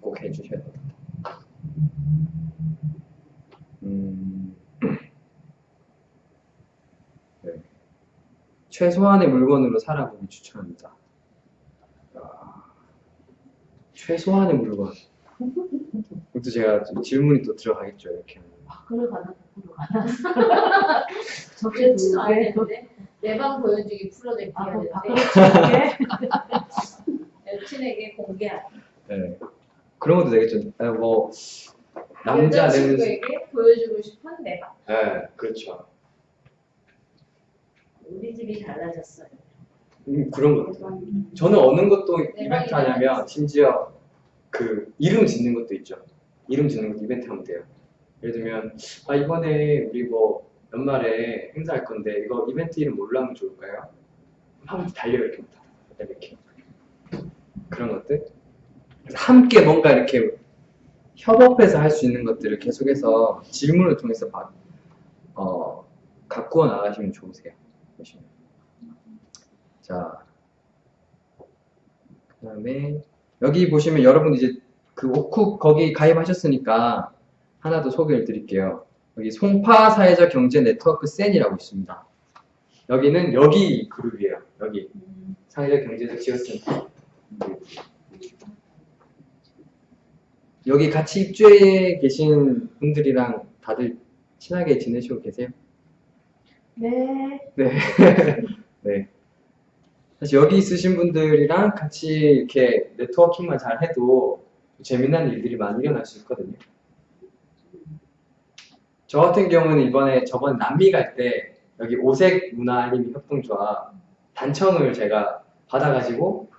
꼭 해주셔야 됩니다. 음, 네. 최소한의 물건으로 살아보기 추천합니다. 아, 최소한의 물건. 그것도 제가 좀 질문이 또 들어가겠죠, 이렇게. 하면. 밖으로 가나 밖으로 가나. 적재 그렇지도 두 개. 않았는데 내방 보여주기 풀어내기 아, 밖으로 두 개. 여친에게 공개하기 네. 그런 것도 되겠죠. 아, 뭐, 남자. 여자친구에게 보여주고 싶은 내 방. 네, 그렇죠. 우리 집이 달라졌어요. 음, 그런 것. 저는 어느 것도 네, 이벤트 하냐면 심지어 그 이름 짓는 것도 있죠. 이름 짓는 것도 이벤트 하면 돼요. 예를 들면 아 이번에 우리 뭐 연말에 행사할 건데 이거 이벤트 이름 뭘로 하면 좋을까요? 하면 달려 이렇게 이렇게 그런 것들. 함께 뭔가 이렇게 협업해서 할 수 있는 것들을 계속해서 질문을 통해서 바- 어, 가꾸어 나가시면 좋으세요. 보시면. 자, 그 다음에 여기 보시면 여러분 이제 그 오쿡 거기 가입하셨으니까 하나 더 소개를 드릴게요. 여기 송파 사회적 경제 네트워크 센이라고 있습니다. 여기는 여기 그룹이에요. 여기 사회적 경제적 지원센터. 여기 같이 입주해 계신 분들이랑 다들 친하게 지내시고 계세요? 네. 네. 네. 사실 여기 있으신 분들이랑 같이 이렇게 네트워킹만 잘 해도 재미난 일들이 많이 일어날 수 있거든요. 저 같은 경우는 이번에 저번 남미 갈 때 여기 오색 문화 알림이 협동조합 단청을 제가 받아가지고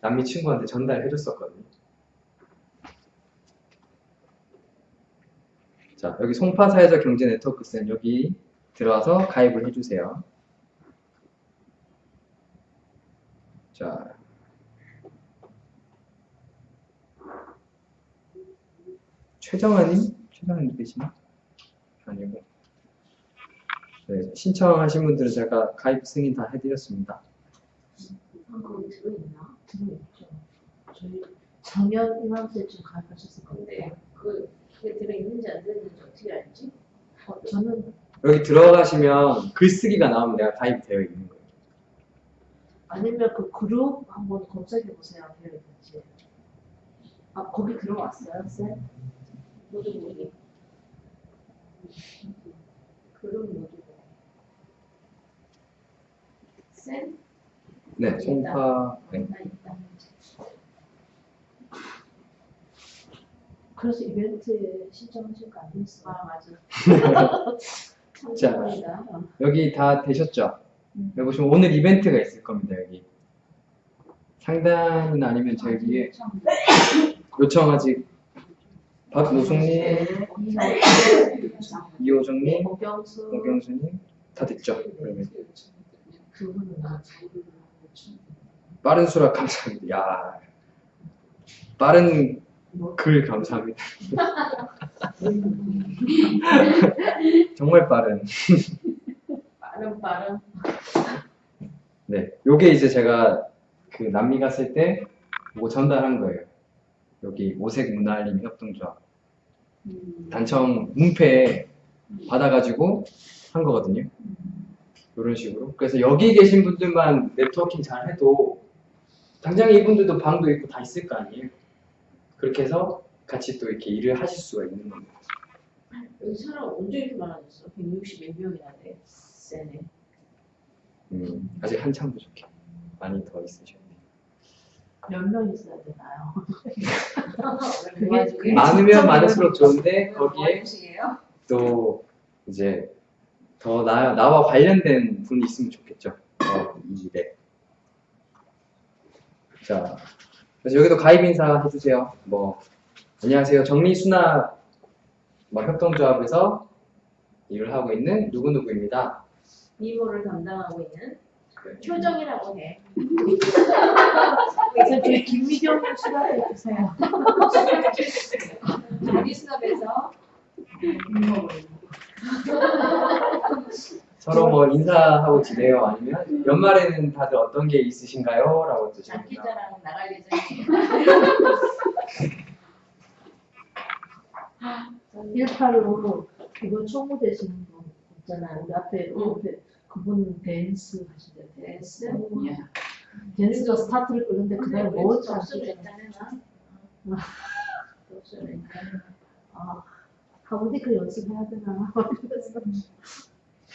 남미 친구한테 전달해 줬었거든요. 자, 여기 송파 사회적 경제 네트워크센 여기 들어와서 가입을 해주세요. 자. 최정아님? 최정아님 계시나? 아니고. 네, 신청하신 분들은 제가 가입 승인 다 해드렸습니다. 작년 이맘때쯤 가입하셨을 건데. 그 그게 들어있는지 안 들어있는지 어떻게 알지? 어, 저는 여기 들어가시면 글쓰기가 나오면 내가 가입되어 있는 거예요. 아니면 그 그룹 한번 검색해 보세요. 되어 있는지. 아 거기 들어왔어요, 쌤? 모두 모두 그룹 모두 센? 네, 송파. 네. 나 있다. 그래서 이벤트에 신청하신 거 아니었어요? 아 맞아. 자. 여기 다 되셨죠? 음. 여기 보시면 오늘 이벤트가 있을 겁니다, 여기. 상담은 아니면 저기에 요청 아직 박노숙님, 이호정님, 오경수님 다 됐죠? 그러면 빠른 수락 감사합니다. 야 빠른 글 감사합니다. 정말 빠른. 빠른 빠른. 네, 요게 이제 제가 그 남미 갔을 때 이거 전달한 거예요. 여기 오색 문화알림 협동조합 단청 문패 받아가지고 한 거거든요. 이런 식으로. 그래서 여기 계신 분들만 네트워킹 잘 해도 당장 이분들도 방도 있고 다 있을 거 아니에요. 그렇게 해서 같이 또 이렇게 일을 하실 수가 있는 겁니다. 여기 사람 언제 이렇게 많아졌어? 160몇 명이나 돼. 세네. 음, 아직 한참 부족해. 많이 더 있으셔야 돼요. 몇 명 있어야 되나요? 그게 그게 많으면 많을수록 좋은데 뭐 거기에? 또 이제 더 나, 나와 관련된 분이 있으면 좋겠죠. 어, 이 일에. 자, 그래서 여기도 가입 인사 해주세요. 뭐, 안녕하세요. 정리수납 뭐 협동조합에서 일을 하고 있는 누구누구입니다. 미모를 담당하고 있는 효정이라고 해. 그래서 저희 김미경 수납해 주세요. 우리 수업에서 서로 뭐 인사하고 지내요? 아니면 연말에는 다들 어떤 게 있으신가요? 라고 또 질문합니다. 장기자랑 나갈 예정이에요. 185로 이거 총무 되시는 분 있잖아요. 우리 앞에 응. 옆에 그분 댄스 하시대요. 댄스? 예. 댄스가 스타트를 끄는데 그날 뭐 하시죠? 나. 접수를 했다네. 아, 하모니카 연습해야 되나?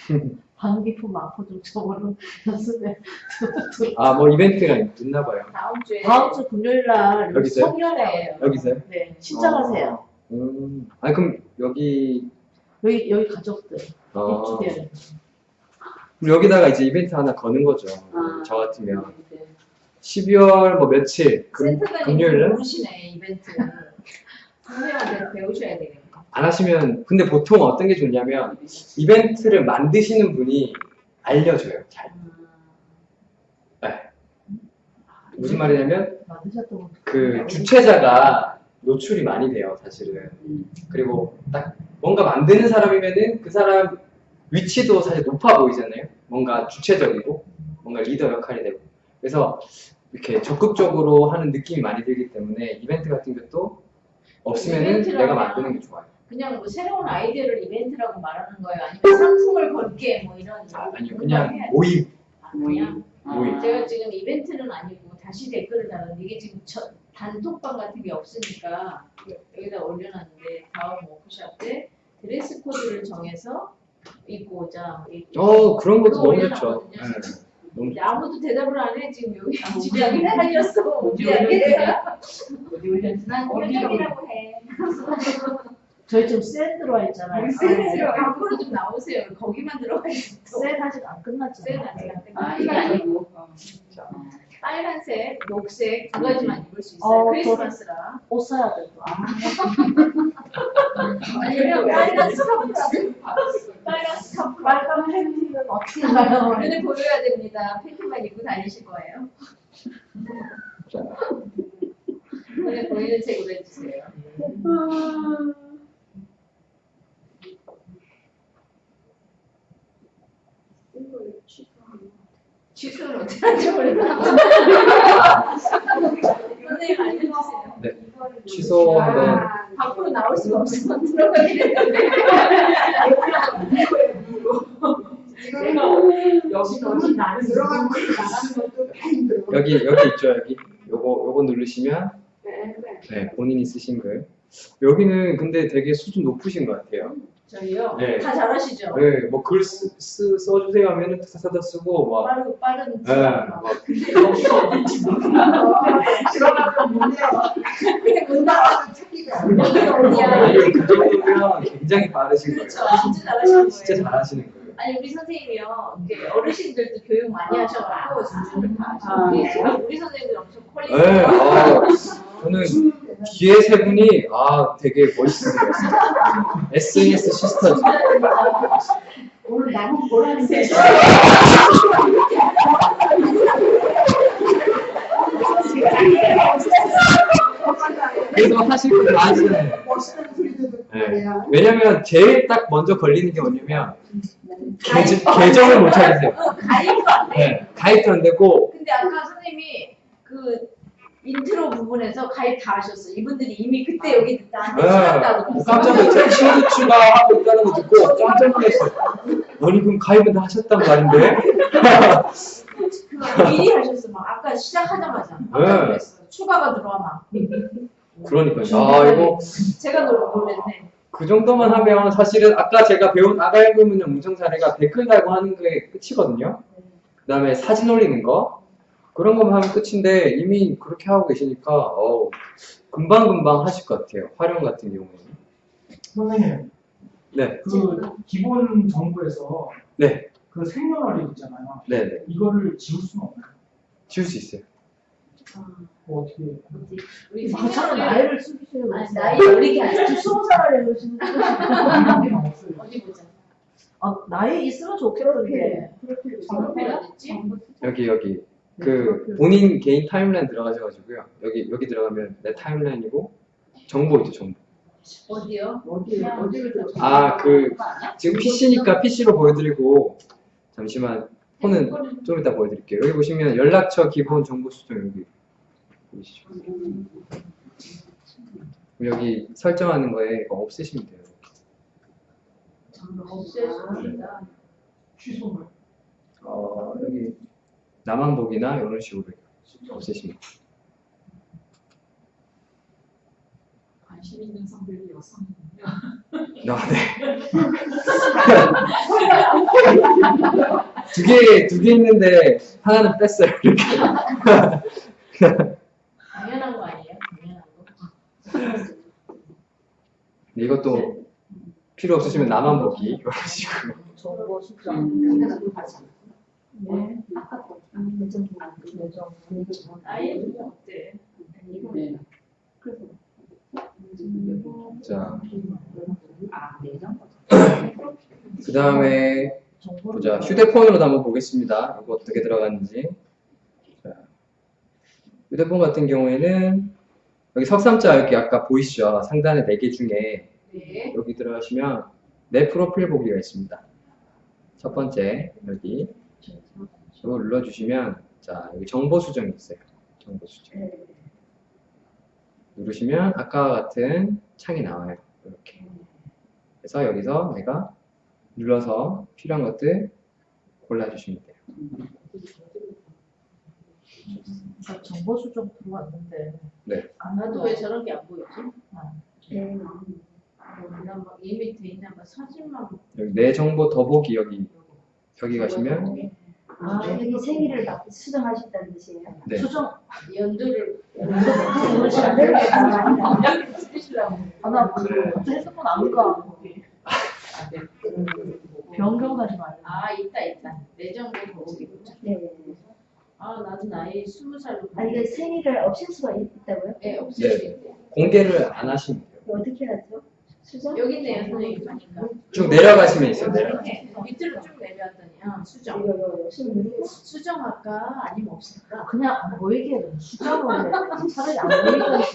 방귀품 아파 좀 저거는 연습해. 아, 뭐 이벤트가 있나 봐요. 다음 주에 다음 주 금요일 날 여기 있어요? 송년회예요. 여기서요? 네, 신청하세요. 음, 아니 그럼 여기 여기 여기 가족들 어, 입주대요. 그럼 여기다가 이제 이벤트 하나 거는 거죠. 아. 저 같으면 12월 뭐 며칠 금, 센터장님 금요일 날? 모르시네 이벤트. 선생님한테 배우셔야 되겠네. 안 하시면 근데 보통 어떤 게 좋냐면 이벤트를 만드시는 분이 알려줘요. 잘. 무슨 말이냐면. 그 주최자가 노출이 많이 돼요, 사실은. 그리고 딱 뭔가 만드는 사람이면은 그 사람 위치도 사실 높아 보이잖아요. 뭔가 주체적이고 뭔가 리더 역할이 되고. 그래서 이렇게 적극적으로 하는 느낌이 많이 들기 때문에 이벤트 같은 것도 없으면은 내가 만드는 게 좋아요. 그냥 뭐 새로운 아이디어를 이벤트라고 말하는 거예요. 아니면 상품을 걸게 뭐 이런. 아, 아니요, 그냥. 모임. 아, 그냥 모임. 제가 지금 이벤트는 아니고 다시 댓글을 달았는데 이게 지금 저- 단톡방 같은 게 없으니까 여기다 올려놨는데 다음 워크샵 때 드레스 코드를 정해서 입고 오자. 이- 어, 그런 것도 너무 좋죠. 네. 너무 아무도 대답을 안 해. 지금 여기 집약이 달렸어. 어디 알겠어? 어디 올렸지? 난 꼴점이라고 해. 저희 지금 셀 들어와 있잖아요. 밖으로 좀 나오세요. 거기만 들어가 있어. 셀 아직 안셀 끝났잖아요. 아직 안 끝났어. 아, 이게 아니고. 어. 빨간색, 녹색 두 가지만 입을 수 있어요. 어, 크리스마스라. 옷 사야 되고. 아, 아니면 빨간 스카프. 빨간 스카프. 빨간 팬티는 어떻게 가요? 눈을 보여야 됩니다. 팬티만 입고 다니실 거예요. 자, 눈에 보이는 색으로 해주세요. 취소를 어떻게 하는지 몰라. 선생님 알려주세요. 네. 취소 한번 밖으로 나올 수가 없어서 들어가게 됐는데. 여기 너무 나는 들어가는 것도 나가는 것도 다 힘들어. 여기 여기 있죠 여기 요거 요거 누르시면 네 본인이 쓰신 글 여기는 근데 되게 수준 높으신 것 같아요 저희요. 네. 다 잘하시죠? 네 뭐 글 써주세요 하면은 사다 쓰고 막 빠르고 빠른. 네, 막 들어가면 문제야. 근데 문 나와서 찾기가 여기 어디야? 아니, 그 정도면 굉장히 빠르신 거예요 그렇죠. 진짜 잘하시는 진짜 거예요. 잘하시는 거예요 아니 우리 선생님이요. 이게 어르신들도 교육 많이 하셔가지고 수준을 다 하시고 우리, 우리 선생님들 엄청 quality. 네, 아, 저는 뒤에 세 분이 아 되게 멋있으세요. SNS sister. 오늘 나무 보라는데 그래서 하실 거다 하시잖아요. 멋있는 소리도 듣고 네. 말이야. 왜냐면 제일 딱 먼저 걸리는 게 뭐냐면 계정, 계정을 못 찾으세요. 어, 가입도 안 돼. 네, 가입도 안 되고 근데 아까 선생님이 그 인트로 부분에서 가입 다 하셨어. 이분들이 이미 그때 여기 나한테 네, 찾았다고. 뭐 깜짝 놀랐어요. 친구 추가하고 있다는 거 듣고 깜짝 놀랐어요. 아니 그럼 가입은 다 하셨단 말인데? 그 미리 하셨어. 막 아까 시작하자마자. 깜짝 네. 놀랐어. 추가가 들어와 막. 그러니까요. 아 이거 제가 놀- 놀랬네. 그 정도만 하면 사실은 아까 제가 배운 아가 읽으면 음성 사례가 댓글 달고 하는 게 끝이거든요. 그 다음에 사진 올리는 거 그런 것만 하면 끝인데 이미 그렇게 하고 계시니까 어우, 금방금방 하실 것 같아요. 활용 같은 경우에는. 선생님, 네, 그 기본 정보에서 네, 그 생년월일 있잖아요. 네, 네. 이거를 지울 수는 없나요? 지울 수 있어요. 뭐 어떻게? 우리 저처럼 생년을 나이를 숨기시는 아니, 거 나이 어리게. 지금 스무 이게 없어요. 어디 보자. 아, 나이 있으면 좋겠는데 정보가 어딨지? 여기 여기 그 본인 개인 타임라인 들어가셔가지고요. 여기 여기 들어가면 내 타임라인이고 정보 있죠 정보. 어디요? 어디 어디를 더아그 지금 PC니까 PC로 보여드리고 잠시만 폰은 좀 이따 보여드릴게요. 여기 보시면 연락처 기본 정보 수정 여기 보이시죠? 여기 설정하는 거에 이거 없애시면 돼요. 없애줍니다. 취소를. 어, 여기 나만 보기나 이런 식으로 없애시면 돼요. 관심 있는 성별이 여성이군요. 아, 네. 두 개, 두 개 있는데 하나는 뺐어요. 이렇게. 당연한 거 아니에요? 당연한 거. 이것도 필요 없으시면 나만 보기 이런 식으로. 정보 수정 네. 아예 어때? 자, 아, 네, 그 다음에 보자. 휴대폰으로도 한번 보겠습니다. 이거 어떻게 들어갔는지. 자, 휴대폰 같은 경우에는 여기 석삼자 여기 아까 보이시죠? 상단에 4개 중에 네. 여기 들어가시면 내 프로필 보기가 있습니다. 첫 번째 여기 이거 눌러주시면 자 여기 정보 수정이 있어요. 정보 수정. 누르시면 아까와 같은 창이 나와요. 이렇게. 그래서 여기서 내가 눌러서 필요한 것들 골라주시면 돼요. 저 정보 수정 들어왔는데 아, 나도 왜 저런 게 안 보이지? 나막 이미 돼 있나 봐. 사진만 여기 내 정보 더보기 여기 여기 가시면 아, 여기 생일을 막 수정하셨다는 뜻이에요. 네. 수정 연도를 아, 여기 쓰시려고. 나 핸드폰 안 가. 거기. 아, 네. 변경하지 말고. 아 있다 있다. 내 정보 보기 보자. 네. 아 나도 나이 스무 살로. 아, 이게 생일을 없앨 수가 있- 있다고요? 네 없앨 수 있대. 공개를 안 하시면 돼요. 어떻게 하죠? 수정? 여기 있네요 선생님 보니까. 쭉 내려가시면 있어요. 내려. 이렇게 밑으로 쭉 내려왔더니 아 수정. 수정. 수정 할까 아니면 없앨까? 그냥 안 보이게 해. 수정을 해. 차라리 안 보이게 하지.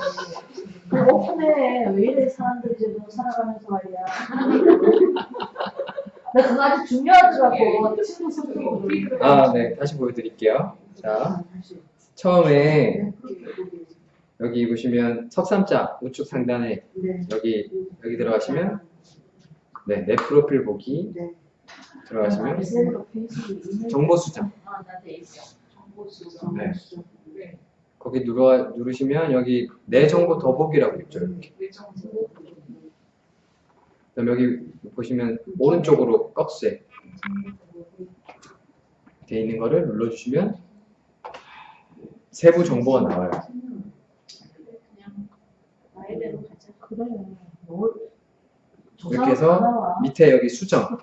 그 오픈해. 왜 이래 사람들이 지금 살아가면서 말이야. 나 그거 아주 중요하더라고. 친구 소통. 아, 네. 다시 보여드릴게요. 자, 처음에 여기 보시면 석삼자 우측 상단에 네. 여기 여기 들어가시면 네, 내 프로필 보기 네. 들어가시면 페이스북 정보 수정. 정보 수정. 네. 거기 누르 누르시면 여기 내 정보 더보기라고 있죠. 이렇게. 내 정보. 그다음 여기 보시면 오른쪽으로 꺽쇠 돼 있는 거를 눌러주시면 세부 정보가 나와요. 나이대로 가자. 그래. 뭘. 저 이렇게 해서. 밑에 여기 수정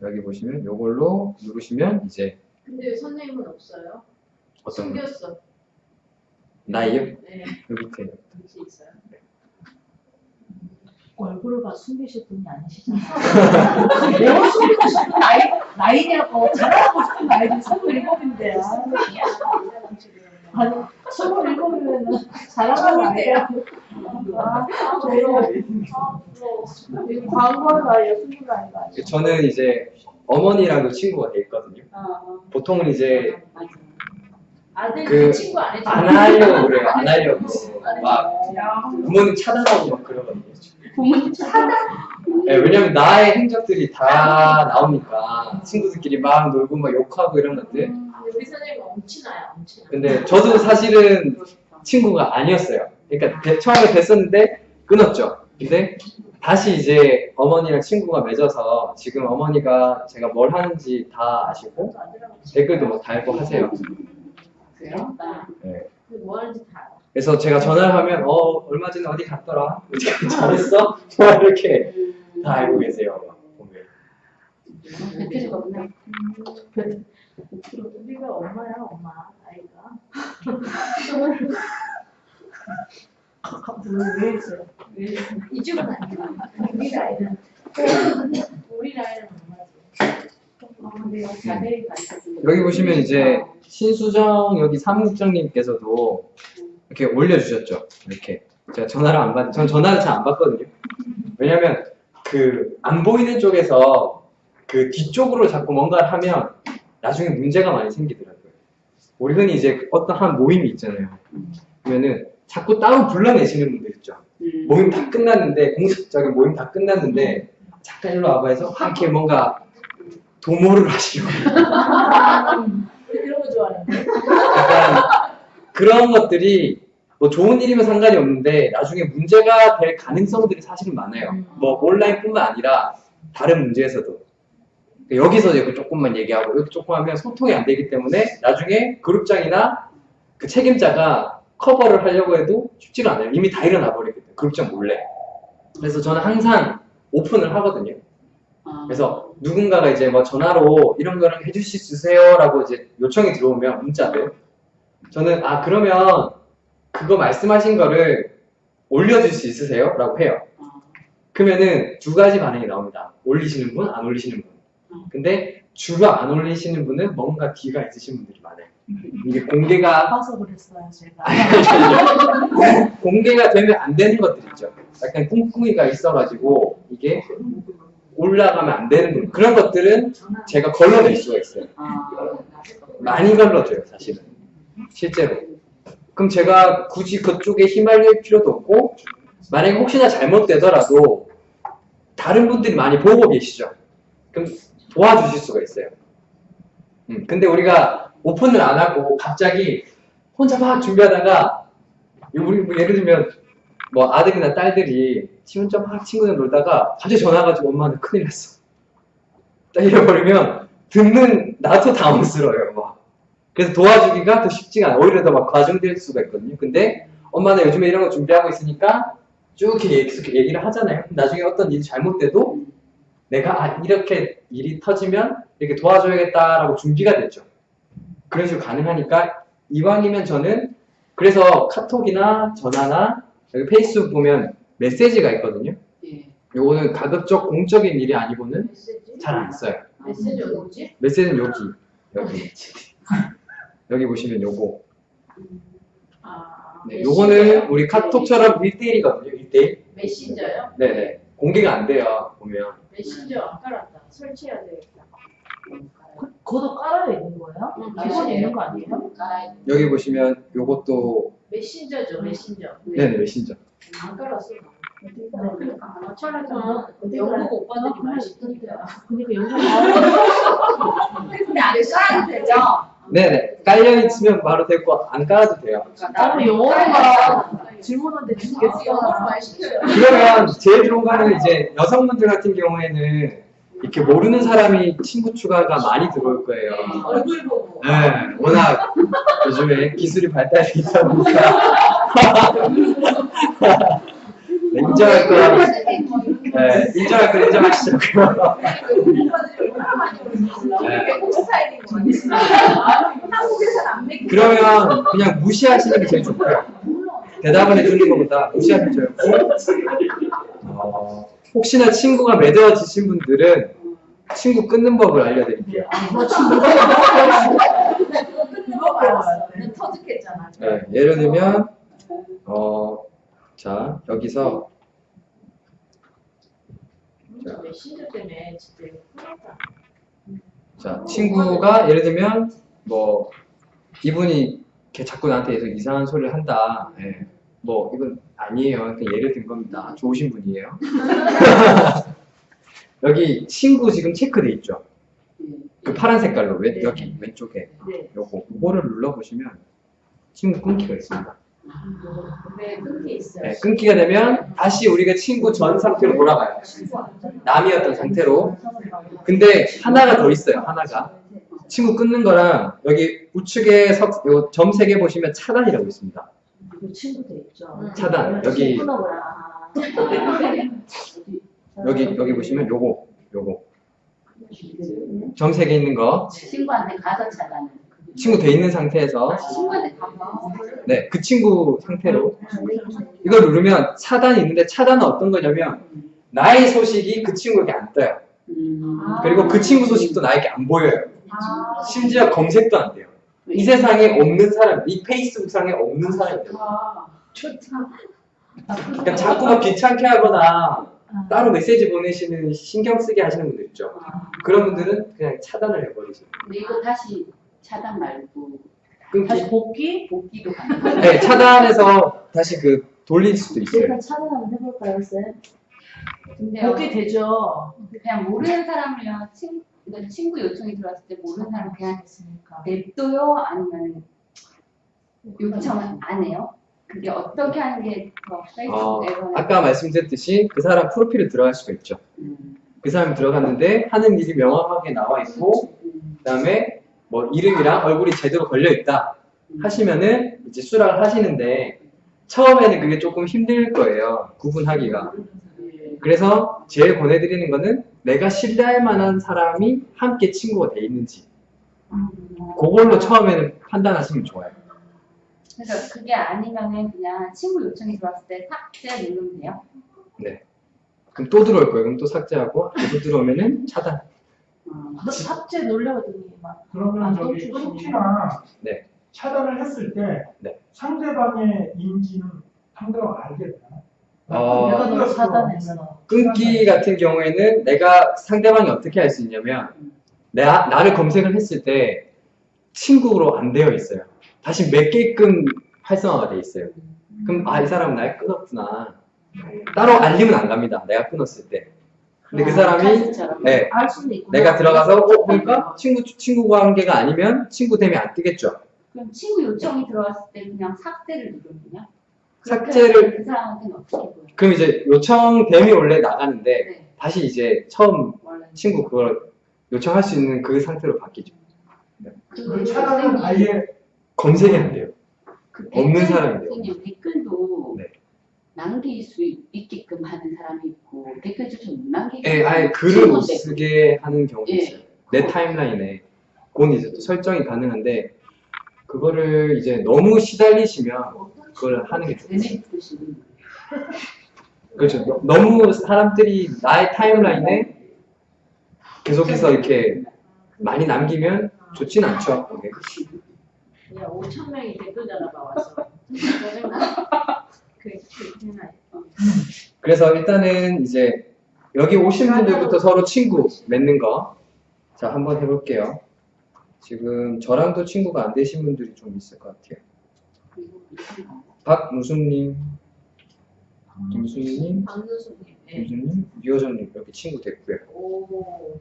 여기 보시면 요걸로 누르시면 이제 근데 왜 선생님은 없어요? 어떤 거? 숨겼어. 나이요? 네, 여기 밑에 여기 있어요. 얼굴을 봐 숨기실 분이 아니시잖아요. 내가 숨기고 싶은 나이, 나이냐고 자랑하고 싶은 나이는 27인데. 아니, 27이면은 자랑하는 나이야. 아, 광고하는 나이야, 숨긴 나이가 아니야. 저는 이제 어머니랑도 친구가 돼 있거든요. 보통은 이제 아들 그- 친구 안 해줘. 안 하려고 그래요. 안 하려고 막 부모님 차단하고 막 그러거든요. 부모님 차단? 네, 왜냐면 나의 행적들이 다 나오니까 친구들끼리 막 놀고 막 욕하고 이런 것들. 근데 우리 선생님 엄친아야, 엄친아. 근데 저도 사실은 친구가 아니었어요. 그러니까 배- 처음에 뵀었는데 끊었죠. 근데 다시 이제 어머니랑 친구가 맺어서 지금 어머니가 제가 뭘 하는지 다 아시고 댓글도 막 달고 하세요. 그래요? 나. 네. 뭐 하는지 다 알아. 그래서 제가 전화를 하면 어 얼마 전에 어디 갔더라? 잘했어? 막 이렇게 다 알고 계세요. 막 보면. 우리가 엄마야, 엄마, 아이가. 왜? 이쪽은 아니야. 우리 나이는 엄마지. 자세히 가르쳐 여기 보시면 이제 신수정 여기 사무국장님께서도 이렇게 올려주셨죠. 이렇게 제가 전화를 안 받, 전 전화를 잘 안 받거든요. 왜냐면 그 안 보이는 쪽에서 그 뒤쪽으로 자꾸 뭔가를 하면 나중에 문제가 많이 생기더라고요. 우리 흔히 이제 어떤 한 모임이 있잖아요. 그러면은 자꾸 따로 불러내시는 분들 있죠. 모임 다 끝났는데 공식적인 모임 다 끝났는데 잠깐 일로 와봐 해서 막 이렇게 뭔가 도모를 하시려고 이런 거 좋아하는데. 그런 것들이 뭐 좋은 일이면 상관이 없는데 나중에 문제가 될 가능성들이 사실은 많아요. 뭐 온라인뿐만 아니라 다른 문제에서도 여기서 이렇게 조금만 얘기하고 이렇게 조금 하면 소통이 안 되기 때문에 나중에 그룹장이나 그 책임자가 커버를 하려고 해도 쉽지가 않아요. 이미 다 일어나 버리기 때문에 그룹장 몰래. 그래서 저는 항상 오픈을 하거든요. 그래서 누군가가 이제 뭐 전화로 이런 거를 해주실 수 있으세요라고 이제 요청이 들어오면 문자들 저는 아 그러면 그거 말씀하신 거를 올려줄 수 있으세요? 라고 해요. 그러면은 두 가지 반응이 나옵니다. 올리시는 분, 안 올리시는 분. 근데 주로 안 올리시는 분은 뭔가 뒤가 있으신 분들이 많아요. 이게 공개가 아파서 그랬어요, 제가. 공개가 되면 안 되는 것들 있죠. 약간 꿍꿍이가 있어가지고 이게 올라가면 안 되는 분 그런 것들은 제가 걸러낼 수가 있어요. 많이 걸러줘요, 사실은. 실제로. 그럼 제가 굳이 그쪽에 휘말릴 필요도 없고, 만약에 혹시나 잘못되더라도, 다른 분들이 많이 보고 계시죠? 그럼 도와주실 수가 있어요. 음, 근데 우리가 오픈을 안 하고, 갑자기 혼자 막 준비하다가, 우리 뭐 예를 들면, 뭐 아들이나 딸들이 지 혼자 막 친구들 놀다가 갑자기 전화 가 지고 엄마는 큰일 났어. 딱 이래버리면 듣는 나도 당황스러워요. 막. 그래서 도와주기가 더 쉽지가 않아요. 오히려 더 막 과중될 수가 있거든요. 근데 엄마는 요즘에 이런 거 준비하고 있으니까 쭉 이렇게 얘기- 얘기를 하잖아요. 나중에 어떤 일이 잘못돼도 내가 아, 이렇게 일이 터지면 이렇게 도와줘야겠다라고 준비가 됐죠. 그런 식으로 가능하니까 이왕이면 저는 그래서 카톡이나 전화나 여기 페이스북 보면 메시지가 있거든요. 요거는 가급적 공적인 일이 아니고는? 잘 안 써요. 메시지 어디지? 메시지는 여기 여기 여기 보시면 요거 아, 네. 요거는 우리 카톡처럼 1대1이거든요 1대1 메신저요? 네네 공개가 안 돼요 보면 메신저 안 깔았다. 설치해야 되겠다. 그, 그것도 깔아야 있는 거예요? 기본 있는 거 아니에요? 깔아야 돼. 여기 보시면 요것도 메신저죠, 메신저. 네네 메신저 안 깔았어. 그러니까. 아차라면 영국 오빠들이 많이 시키니까. 그러니까 여기 근데 안 깔아도 되죠? 네네 깔려 있으면 바로 되고 안 깔아도 돼요 나는 영어가 질문한데 영어로 죽겠어. 많이 시켜요. 그러면 제일 좋은 거는 이제 여성분들 같은 경우에는 이렇게 모르는 사람이 친구 추가가 많이 들어올 거예요 얼굴 보고. 네, 워낙 요즘에 기술이 발달이 있다 보니까 네, 인정할 거 네, 인정할 거 얼굴 네. 그러면 그냥 무시하시는 게 제일 좋고요. 대답을 해주는 것보다 무시하는 게 좋고 어, 혹시나 친구가 맺어지신 분들은 친구 끊는 법을 알려드릴게요. 네, 예를 들면 어, 자 여기서 진짜 메신저 때문에 진짜 큰일났다. 자 친구가 예를 들면 뭐 이분이 이렇게 자꾸 나한테 계속 이상한 소리를 한다. 예. 뭐 이건 아니에요. 그냥 예를 든 겁니다. 좋으신 분이에요. 여기 친구 지금 체크돼 있죠. 그 파란 색깔로 왼, 네. 여기 왼쪽에 네. 요거 그거를 눌러 보시면 친구 끊기가 있습니다. 네, 끊기 있어요. 네, 끊기가 되면 다시 우리가 친구 전 상태로 돌아가요. 남이었던 상태로. 근데 하나가 더 있어요. 하나가 친구 끊는 거랑 여기 우측에 석, 요 점세개 보시면 차단이라고 있습니다. 그 친구도 있죠. 응. 차단 여기. 여기 여기 보시면 요거 요거 점세개 있는 거 친구한테 가서 차단을. 친구 돼 있는 상태에서 가서. 네 그 친구 상태로 이걸 누르면 차단이 있는데 차단은 어떤 거냐면 나의 소식이 그 친구에게 안 떠요. 음. 그리고 그 친구 소식도 나에게 안 보여요. 아, 심지어 검색도 안 돼요. 이 세상에 없는 사람, 이 페이스북 상에 없는 사람이에요. 아, 좋다. 그러니까 자꾸 막 귀찮게 하거나 따로 메시지 보내시는 신경 쓰게 하시는 분들 있죠. 그런 분들은 그냥 차단을 해버리세요. 근데 이거 다시 차단 말고 끊기. 다시 복귀? 복귀도 가능해요. 네, 차단해서 다시 그 돌릴 수도 있어요. 일단 차단 한번 해볼까요, 쌤? 근데 복귀 되죠. 그냥 모르는 사람이랑 친, 그러니까 친구 요청이 들어왔을 때 모르는 사람 그냥. 냅둬요? 아니면 요청을 안 해요? 그게 어떻게 하는 게더 어, 페이스북에서는 아까 말씀드렸듯이 그 사람 프로필을 들어갈 수가 있죠. 음, 그 사람이 들어갔는데 하는 일이 명확하게 나와 있고 음, 그다음에 뭐 이름이랑 얼굴이 제대로 걸려 있다 하시면은 이제 수락을 하시는데 처음에는 그게 조금 힘들 거예요 구분하기가. 그래서 제일 보내드리는 거는 내가 신뢰할 만한 사람이 함께 친구가 돼 있는지. 그걸로 처음에는 판단하시면 좋아요. 그래서 그게 아니면은 그냥 친구 요청이 들어왔을 때 삭제 누르면 돼요? 그럼 또 들어올 거예요. 그럼 또 삭제하고 또 들어오면은 차단 음. 너 삭제 놀려더니 막 그러면 아, 저기 또 끊기나 네. 차단을 했을 때 네. 상대방의 인지는 상대방 알게 되나요? 어, 내가. 차단했어. 끊기 같은 경우에는 내가 상대방이 어떻게 할수 있냐면 나, 나를 검색을 했을 때 친구로 안 되어 있어요. 다시 몇 개끔 활성화가 돼 있어요. 그럼 아 이 사람 날 끊었구나. 따로 알림은 안 갑니다. 내가 끊었을 때. 근데 그 사람이 카스처럼. 네. 내가 들어가서 어 보니까 친구 친구 관계가 아니면 친구 되면 안 뜨겠죠. 그럼 친구 요청이 들어왔을 때 그냥 삭제를 누르면요? 삭제를- 그 사람한테는 어떻게 보여요? 그럼 이제 요청 됨이 원래 나가는데 네, 다시 이제 처음 친구 그걸 요청할 수 있는 그 상태로 바뀌죠. 그 차단은 아예 검색이 안 돼요. 그 없는. 선생님 댓글도 네. 남길 수 있게끔 하는 사람이 있고 댓글 좀못 남기게 예, 아예 글을 못 쓰게 하는 경우도 예. 있어요. 내 타임라인에. 그건 이제 또 설정이 가능한데, 그거를 이제 너무 시달리시면 그걸 하는 게 보시는 그렇죠. 너- 너무 사람들이 나의 타임라인에 계속해서 이렇게 많이 남기면 좋진 않죠. 그게. 야, 5천 명이 댓글 달아봐 왔어. 그, 그. 그래서 일단은 이제 여기 오신 분들부터 서로 친구 맺는 거. 자, 한번 해볼게요. 지금 저랑도 친구가 안 되신 분들이 좀 있을 것 같아요. 나와요. 박무수님, 김수님, 박누수님. 예. 김수님, 유효정님 이렇게 친구 됐고요. 오.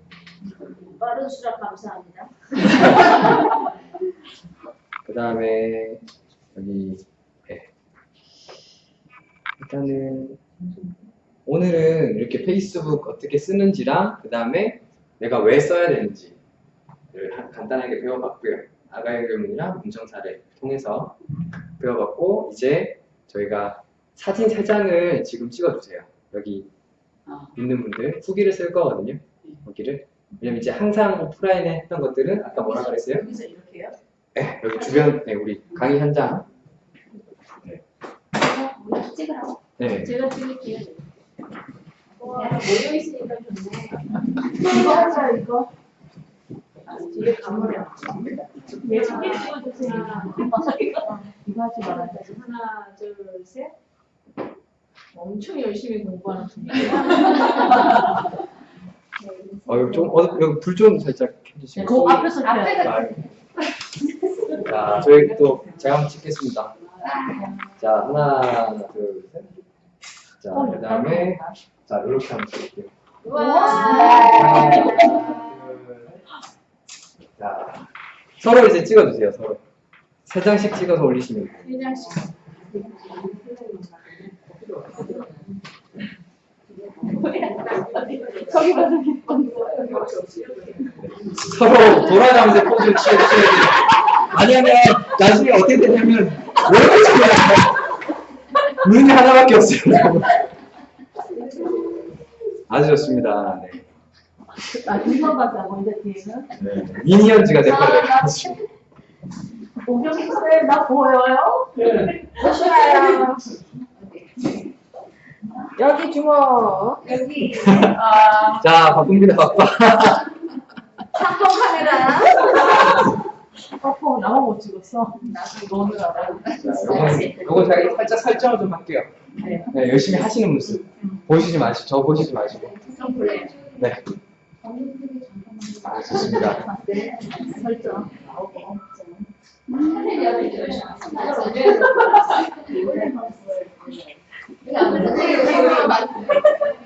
빠른 수락 감사합니다. 그 다음에 여기 네. 일단은 오늘은 이렇게 페이스북 어떻게 쓰는지랑 그 다음에 내가 왜 써야 되는지를 한- 간단하게 배워봤고요. 아가 연결문이랑 문정 사례 통해서 배워봤고 이제 저희가 사진 세 장을 지금 찍어주세요. 여기 아. 있는 분들 후기를 쓸 거거든요. 여기를 왜냐면 이제 항상 오프라인에 했던 것들은 아까 뭐라 그랬어요? 여기서 이렇게요? 네, 여기 주변, 네, 우리 강의 현장. 찍으라고. 네. 제가 찍을게요. 와, 모여 있으니까 좋네. 이거 하자 이거. 뒤에 가물어. 네, 책에 찍어주세요. 이거 하지 말아야 돼. 하나, 둘, 셋. 엄청 열심히 공부하는 분이에요. 어, 여기 좀, 어, 여기 불 좀 살짝 켜주시고. 그 앞에서 해야 돼. 아, 자, 저희 또 제가 한번 찍겠습니다. 자, 하나, 둘, 셋. 자, 어, 그 다음에, 자, 이렇게 한번 찍을게요. 와. 하나. 자, 서로 이제 찍어주세요, 서로. 세 장씩 찍어서 올리시면 돼요. 세 장씩. 서로 돌아가면서 포즈를 취해 주셔야 돼요. 아니면 나중에 어떻게 되냐면 오래 찍어요. 눈이 하나밖에 없어요. 아주 좋습니다. 네. 아 눈만 봤다고 이제 뒤에는. 네. 미니언즈가 될거예요 오경이 쌤, 나 보여요? 보시나요? 여기 주먹. 여기. 아, 자, 바쁩니다, 바빠. 삼성 카메라. 어, 나만 못 찍었어. 너는 알아. 자, 요건, 요건 제가 살짝 설정을 좀 할게요. 네, 열심히 하시는 모습. 보시지 마시고, 저 보시지 마시고. 네. 아, 좋습니다. 설정.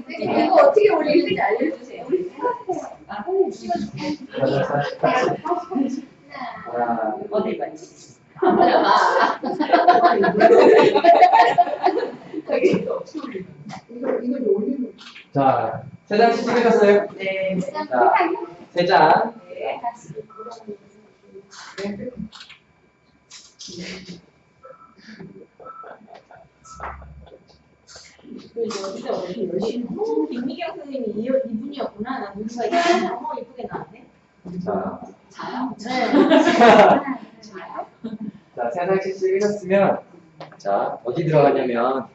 이거 어떻게 올리는지 알려주세요. 하나, 어디 봤지? 이거 이거 올리는 자, 세 장씩 찍으셨어요? 네. 자, 세 장. 여기다 어디 열심히. 어, 김미경 선생님이 이, 이분이었구나. 나 누군가 이렇게 너무 이쁘게 나왔네. 자, 네. 자, 세 장씩 찍으셨으면, 자, 어디 들어가냐면,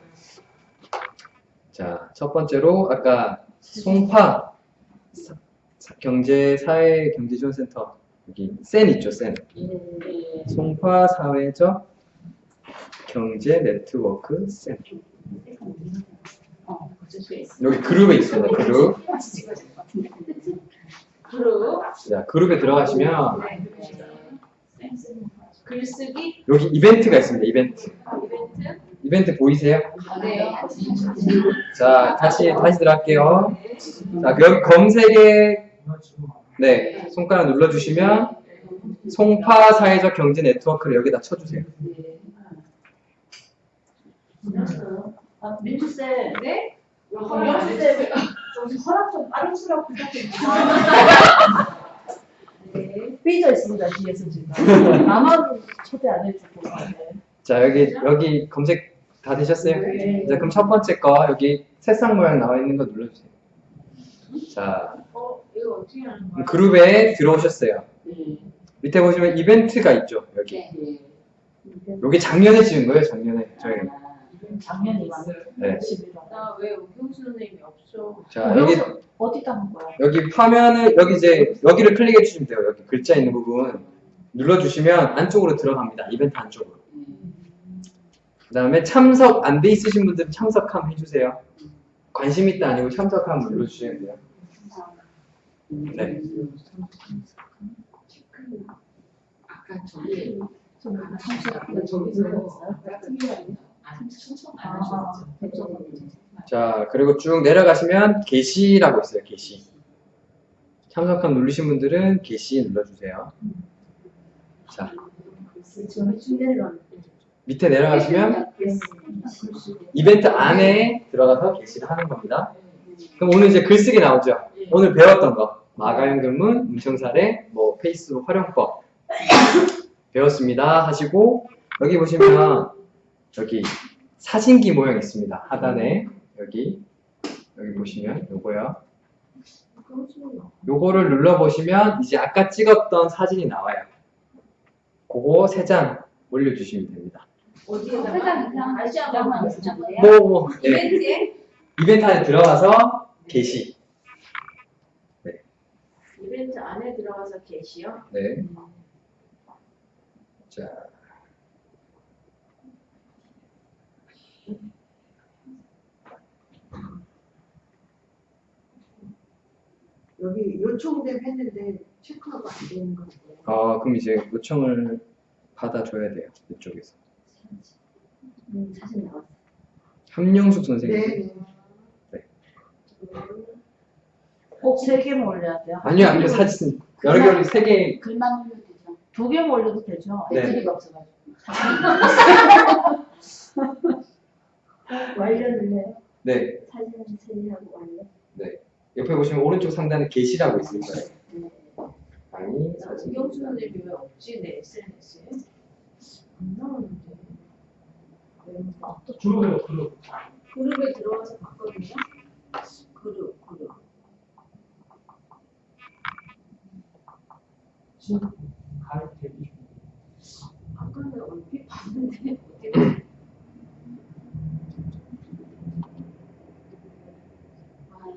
자, 첫 번째로, 아까, 송파 경제, 사회 경제 지원센터, 여기, 센 있죠, 센. 송파 사회적 경제 네트워크 센. 여기 그룹에 있습니다, 그룹. 그룹, 자, 그룹에 들어가시면, 글쓰기, 여기 이벤트가 있습니다, 이벤트. 이벤트. 이벤트 보이세요? 네. 자, 다시, 다시 들어갈게요. 자, 그 여기 검색에, 네, 손가락 눌러주시면, 송파 사회적 경제 네트워크를 여기다 쳐주세요. 아, 민주 쌤. 네? 민주 쌤. 좀 허락 좀 빠른 수락 부탁드립니다. 네. 삐져 있습니다 뒤에서 지금. 나만 초대 안 해주고. 네. 자, 여기, 여기 검색 다 되셨어요? 네. 자, 그럼 첫 번째 거, 여기 새싹 모양 나와 있는 거 눌러주세요. 자, 어, 이거 어떻게 하는 거야? 그룹에 들어오셨어요. 밑에 보시면 이벤트가 있죠, 여기. 여기 작년에 찍은 거예요, 작년에. 저희. 작년이만. 네. 11월. 나왜 우경수 선생님이 없어? 자, 여기, 어디다 한 거야? 여기 화면을, 여기 이제, 여기를 클릭해 주시면 돼요. 여기 글자 있는 부분. 눌러주시면 안쪽으로 들어갑니다. 이벤트 안쪽으로. 그 다음에 참석 안 돼 있으신 분들은 참석함 해주세요. 관심 있다 아니고 참석함 눌러주시면 돼요. 네. 아까 저기 좀 청소 아까 저기서 같은 게 아니라 안 신청 안 하셨죠? 자, 그리고 쭉 내려가시면 게시라고 있어요. 게시. 참석함 누르신 분들은 게시 눌러주세요. 자, 밑에 내려가시면 이벤트 안에 들어가서 게시를 하는 겁니다. 그럼 오늘 이제 글쓰기 나오죠? 오늘 배웠던 거. 마가용 근문, 음성사례, 뭐 페이스북 활용법 배웠습니다 하시고 여기 보시면 여기 사진기 모양 있습니다. 하단에 여기 여기 보시면 요거요. 요거를 눌러보시면 이제 아까 찍었던 사진이 나와요. 그거 세 장 올려주시면 됩니다. 어디에다가 세상 이상 다시 한번 만 말씀해주세요. 뭐, 뭐, 네. 이벤트에 이벤트 안에 들어가서 게시. 이벤트 안에 들어가서 게시요. 네. 자. 여기 요청됨 했는데 체크하고 안 되는 거 같아요. 어, 그럼 이제 요청을 받아줘야 돼요. 이쪽에서. 음, 사진 나왔어. 함영숙 선생님. 네. 꼭세 개만 올려야 돼요? 아니요, 아니요, 사진. 여러 개를 세 개. 글만 올려도 되죠. 두 개만 올려도 되죠? 네. 배터리가 없어가지고. 완료는 해요. 네. 사진 처리하고 완료. 옆에 보시면 오른쪽 상단에 게시라고 있을 거예요. 아니, 사진. 김경수 선생님이 왜 없지 내 SNS에? 안 나오는데. 그룹에요, 그룹. 그룹에 들어가서 봤거든요. 그룹 그룹. 지금 대기 중. 아까는 얼핏 봤는데 어떻게 돼? 아,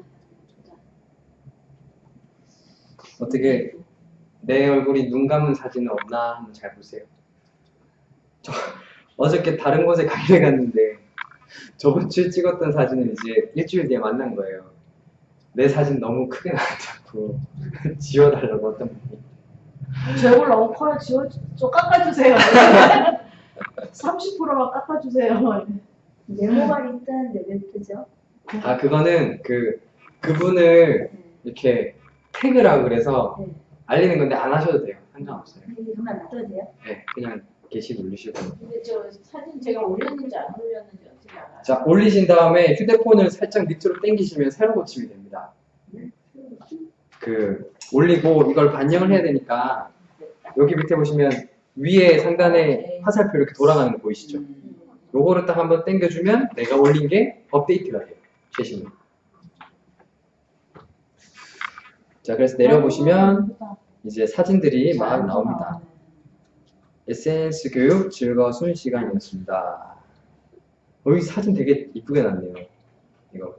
진짜. 어떻게 내 얼굴이 눈 감은 사진은 없나 한번 잘 보세요. 저 어저께 다른 곳에 강의를 갔는데 저번 주에 찍었던 사진을 이제 일주일 뒤에 만난 거예요. 내 사진 너무 크게 나왔다고 지워달라고 어떤 분이. 제 얼굴 너무 커요. 지워, 좀 깎아주세요. 30%만 깎아주세요. 네모가 있다는데 왜 뜨죠? 아 그거는 그 그분을 이렇게 태그라고 그래서 네. 알리는 건데 안 하셔도 돼요. 상관없어요. 그만 놔둬도 돼요? 네, 그냥 게시 누르시고. 근데 저 사진 제가 올렸는지 안 올렸는지 어떻게 알아요? 자 올리신 다음에 휴대폰을 살짝 밑으로 당기시면 새로 고침이 됩니다. 그 올리고 이걸 반영을 해야 되니까 여기 밑에 보시면 위에 상단에 화살표 이렇게 돌아가는 거 보이시죠? 요거를 딱 한번 당겨주면 내가 올린 게 업데이트가 돼요. 최신으로. 자 그래서 내려보시면 이제 사진들이 막 나옵니다. SNS 교육 즐거운 시간이었습니다. 여기 사진 되게 이쁘게 났네요. 이거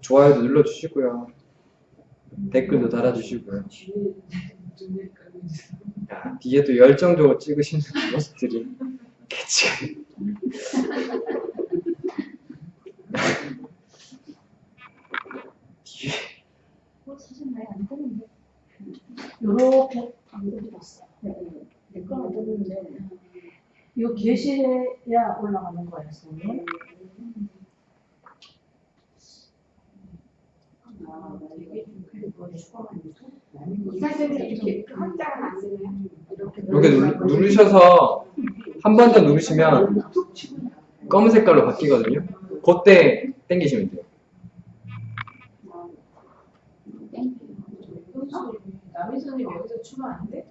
좋아요도 눌러주시고요. 댓글도 달아주시고요. 야, 뒤에도 열정적으로 찍으시는 모습들이 개치. 뒤에 많이 안 뜨는데. 요렇게 안 뜨봤어. 네, 내거안 뜨는데. 요 게시해야 올라가는 거예요, 선생님. 아, 이 이렇게 이렇게 누르, 누르 셔서 한 번 더 누르시면. 검은 색깔로 바뀌거든요. 그때 당기시면 돼요. 오경수님, 남희선님 여기서 추가 안 돼?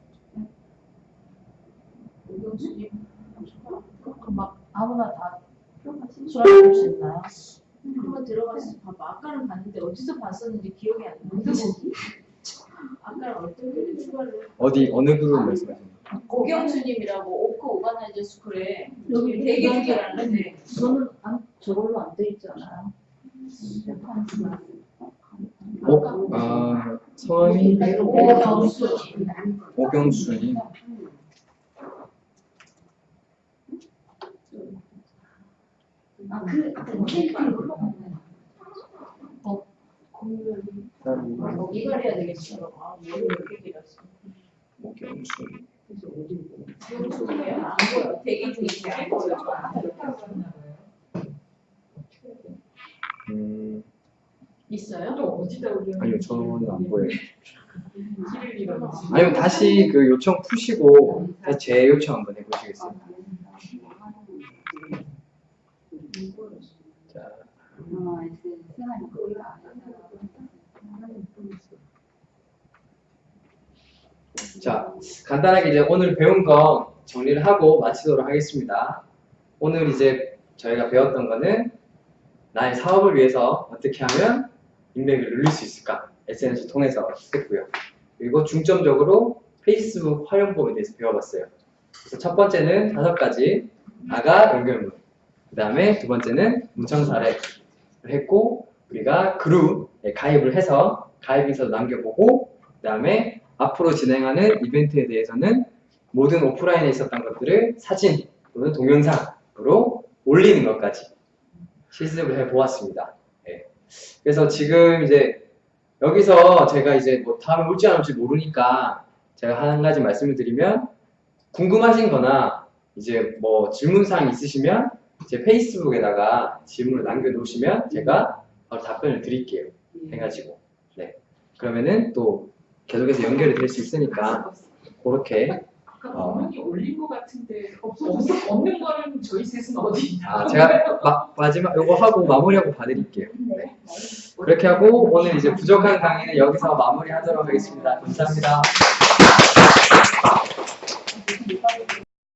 추가 그럼 막 아무나 다 수락할 수 있나요? 한번 들어가서 봐봐. 아까는 봤는데 어디서 봤었는지 기억이 안 나. 아까는 어떤 분이 추가를 어디 어느 그룹 말씀하시는 거예요? 고경수님이라고 오크 오가나이저 스쿨에 여기 되게 여기 중요한데 저는 안, 저걸로 안 돼 있잖아요. 어? 아 성함이 오경수 오경수님. 아, 그, 그 이걸로 이걸 해야 되겠어. 아, 머리 왜 이렇게 길었어? 오경수. 오경수님이 안 보여. 대기 중인데 안 보여. 음 있어요? 또 어디다 올려? 아니요 저는 안 보여요. 길을. 아니면 다시 그 요청 푸시고 다시 재요청 한번 해보시겠어요? 자, 자, 간단하게 이제 오늘 배운 거 정리를 하고 마치도록 하겠습니다. 오늘 이제 저희가 배웠던 거는 나의 사업을 위해서 어떻게 하면 인맥을 늘릴 수 있을까? SNS 통해서 했고요. 그리고 중점적으로 페이스북 활용법에 대해서 배워봤어요. 그래서 첫 번째는 다섯 가지 나가 연결문. 그 다음에 두 번째는 문청 사례를 했고, 우리가 그룹에 가입을 해서 가입 인사도 남겨보고, 그 다음에 앞으로 진행하는 이벤트에 대해서는 모든 오프라인에 있었던 것들을 사진 또는 동영상으로 올리는 것까지 실습을 해보았습니다. 예. 그래서 지금 이제 여기서 제가 이제 뭐 다음에 올지 안 올지 모르니까 제가 한 가지 말씀을 드리면 궁금하신 거나 이제 뭐 질문사항 있으시면 제 페이스북에다가 질문을 남겨놓으시면 제가 바로 답변을 드릴게요. 해가지고. 네. 그러면은 또 계속해서 연결이 될 수 있으니까 그렇게 어. 아까 분명히 올린 것 같은데 없어졌어? 없는 거는 저희 셋은 어디 있나? 아, 제가 마, 마지막 요거 하고 마무리하고 봐드릴게요. 네. 네. 그렇게 하고 오늘 이제 부족한 강의는 여기서 마무리하도록 하겠습니다. 감사합니다.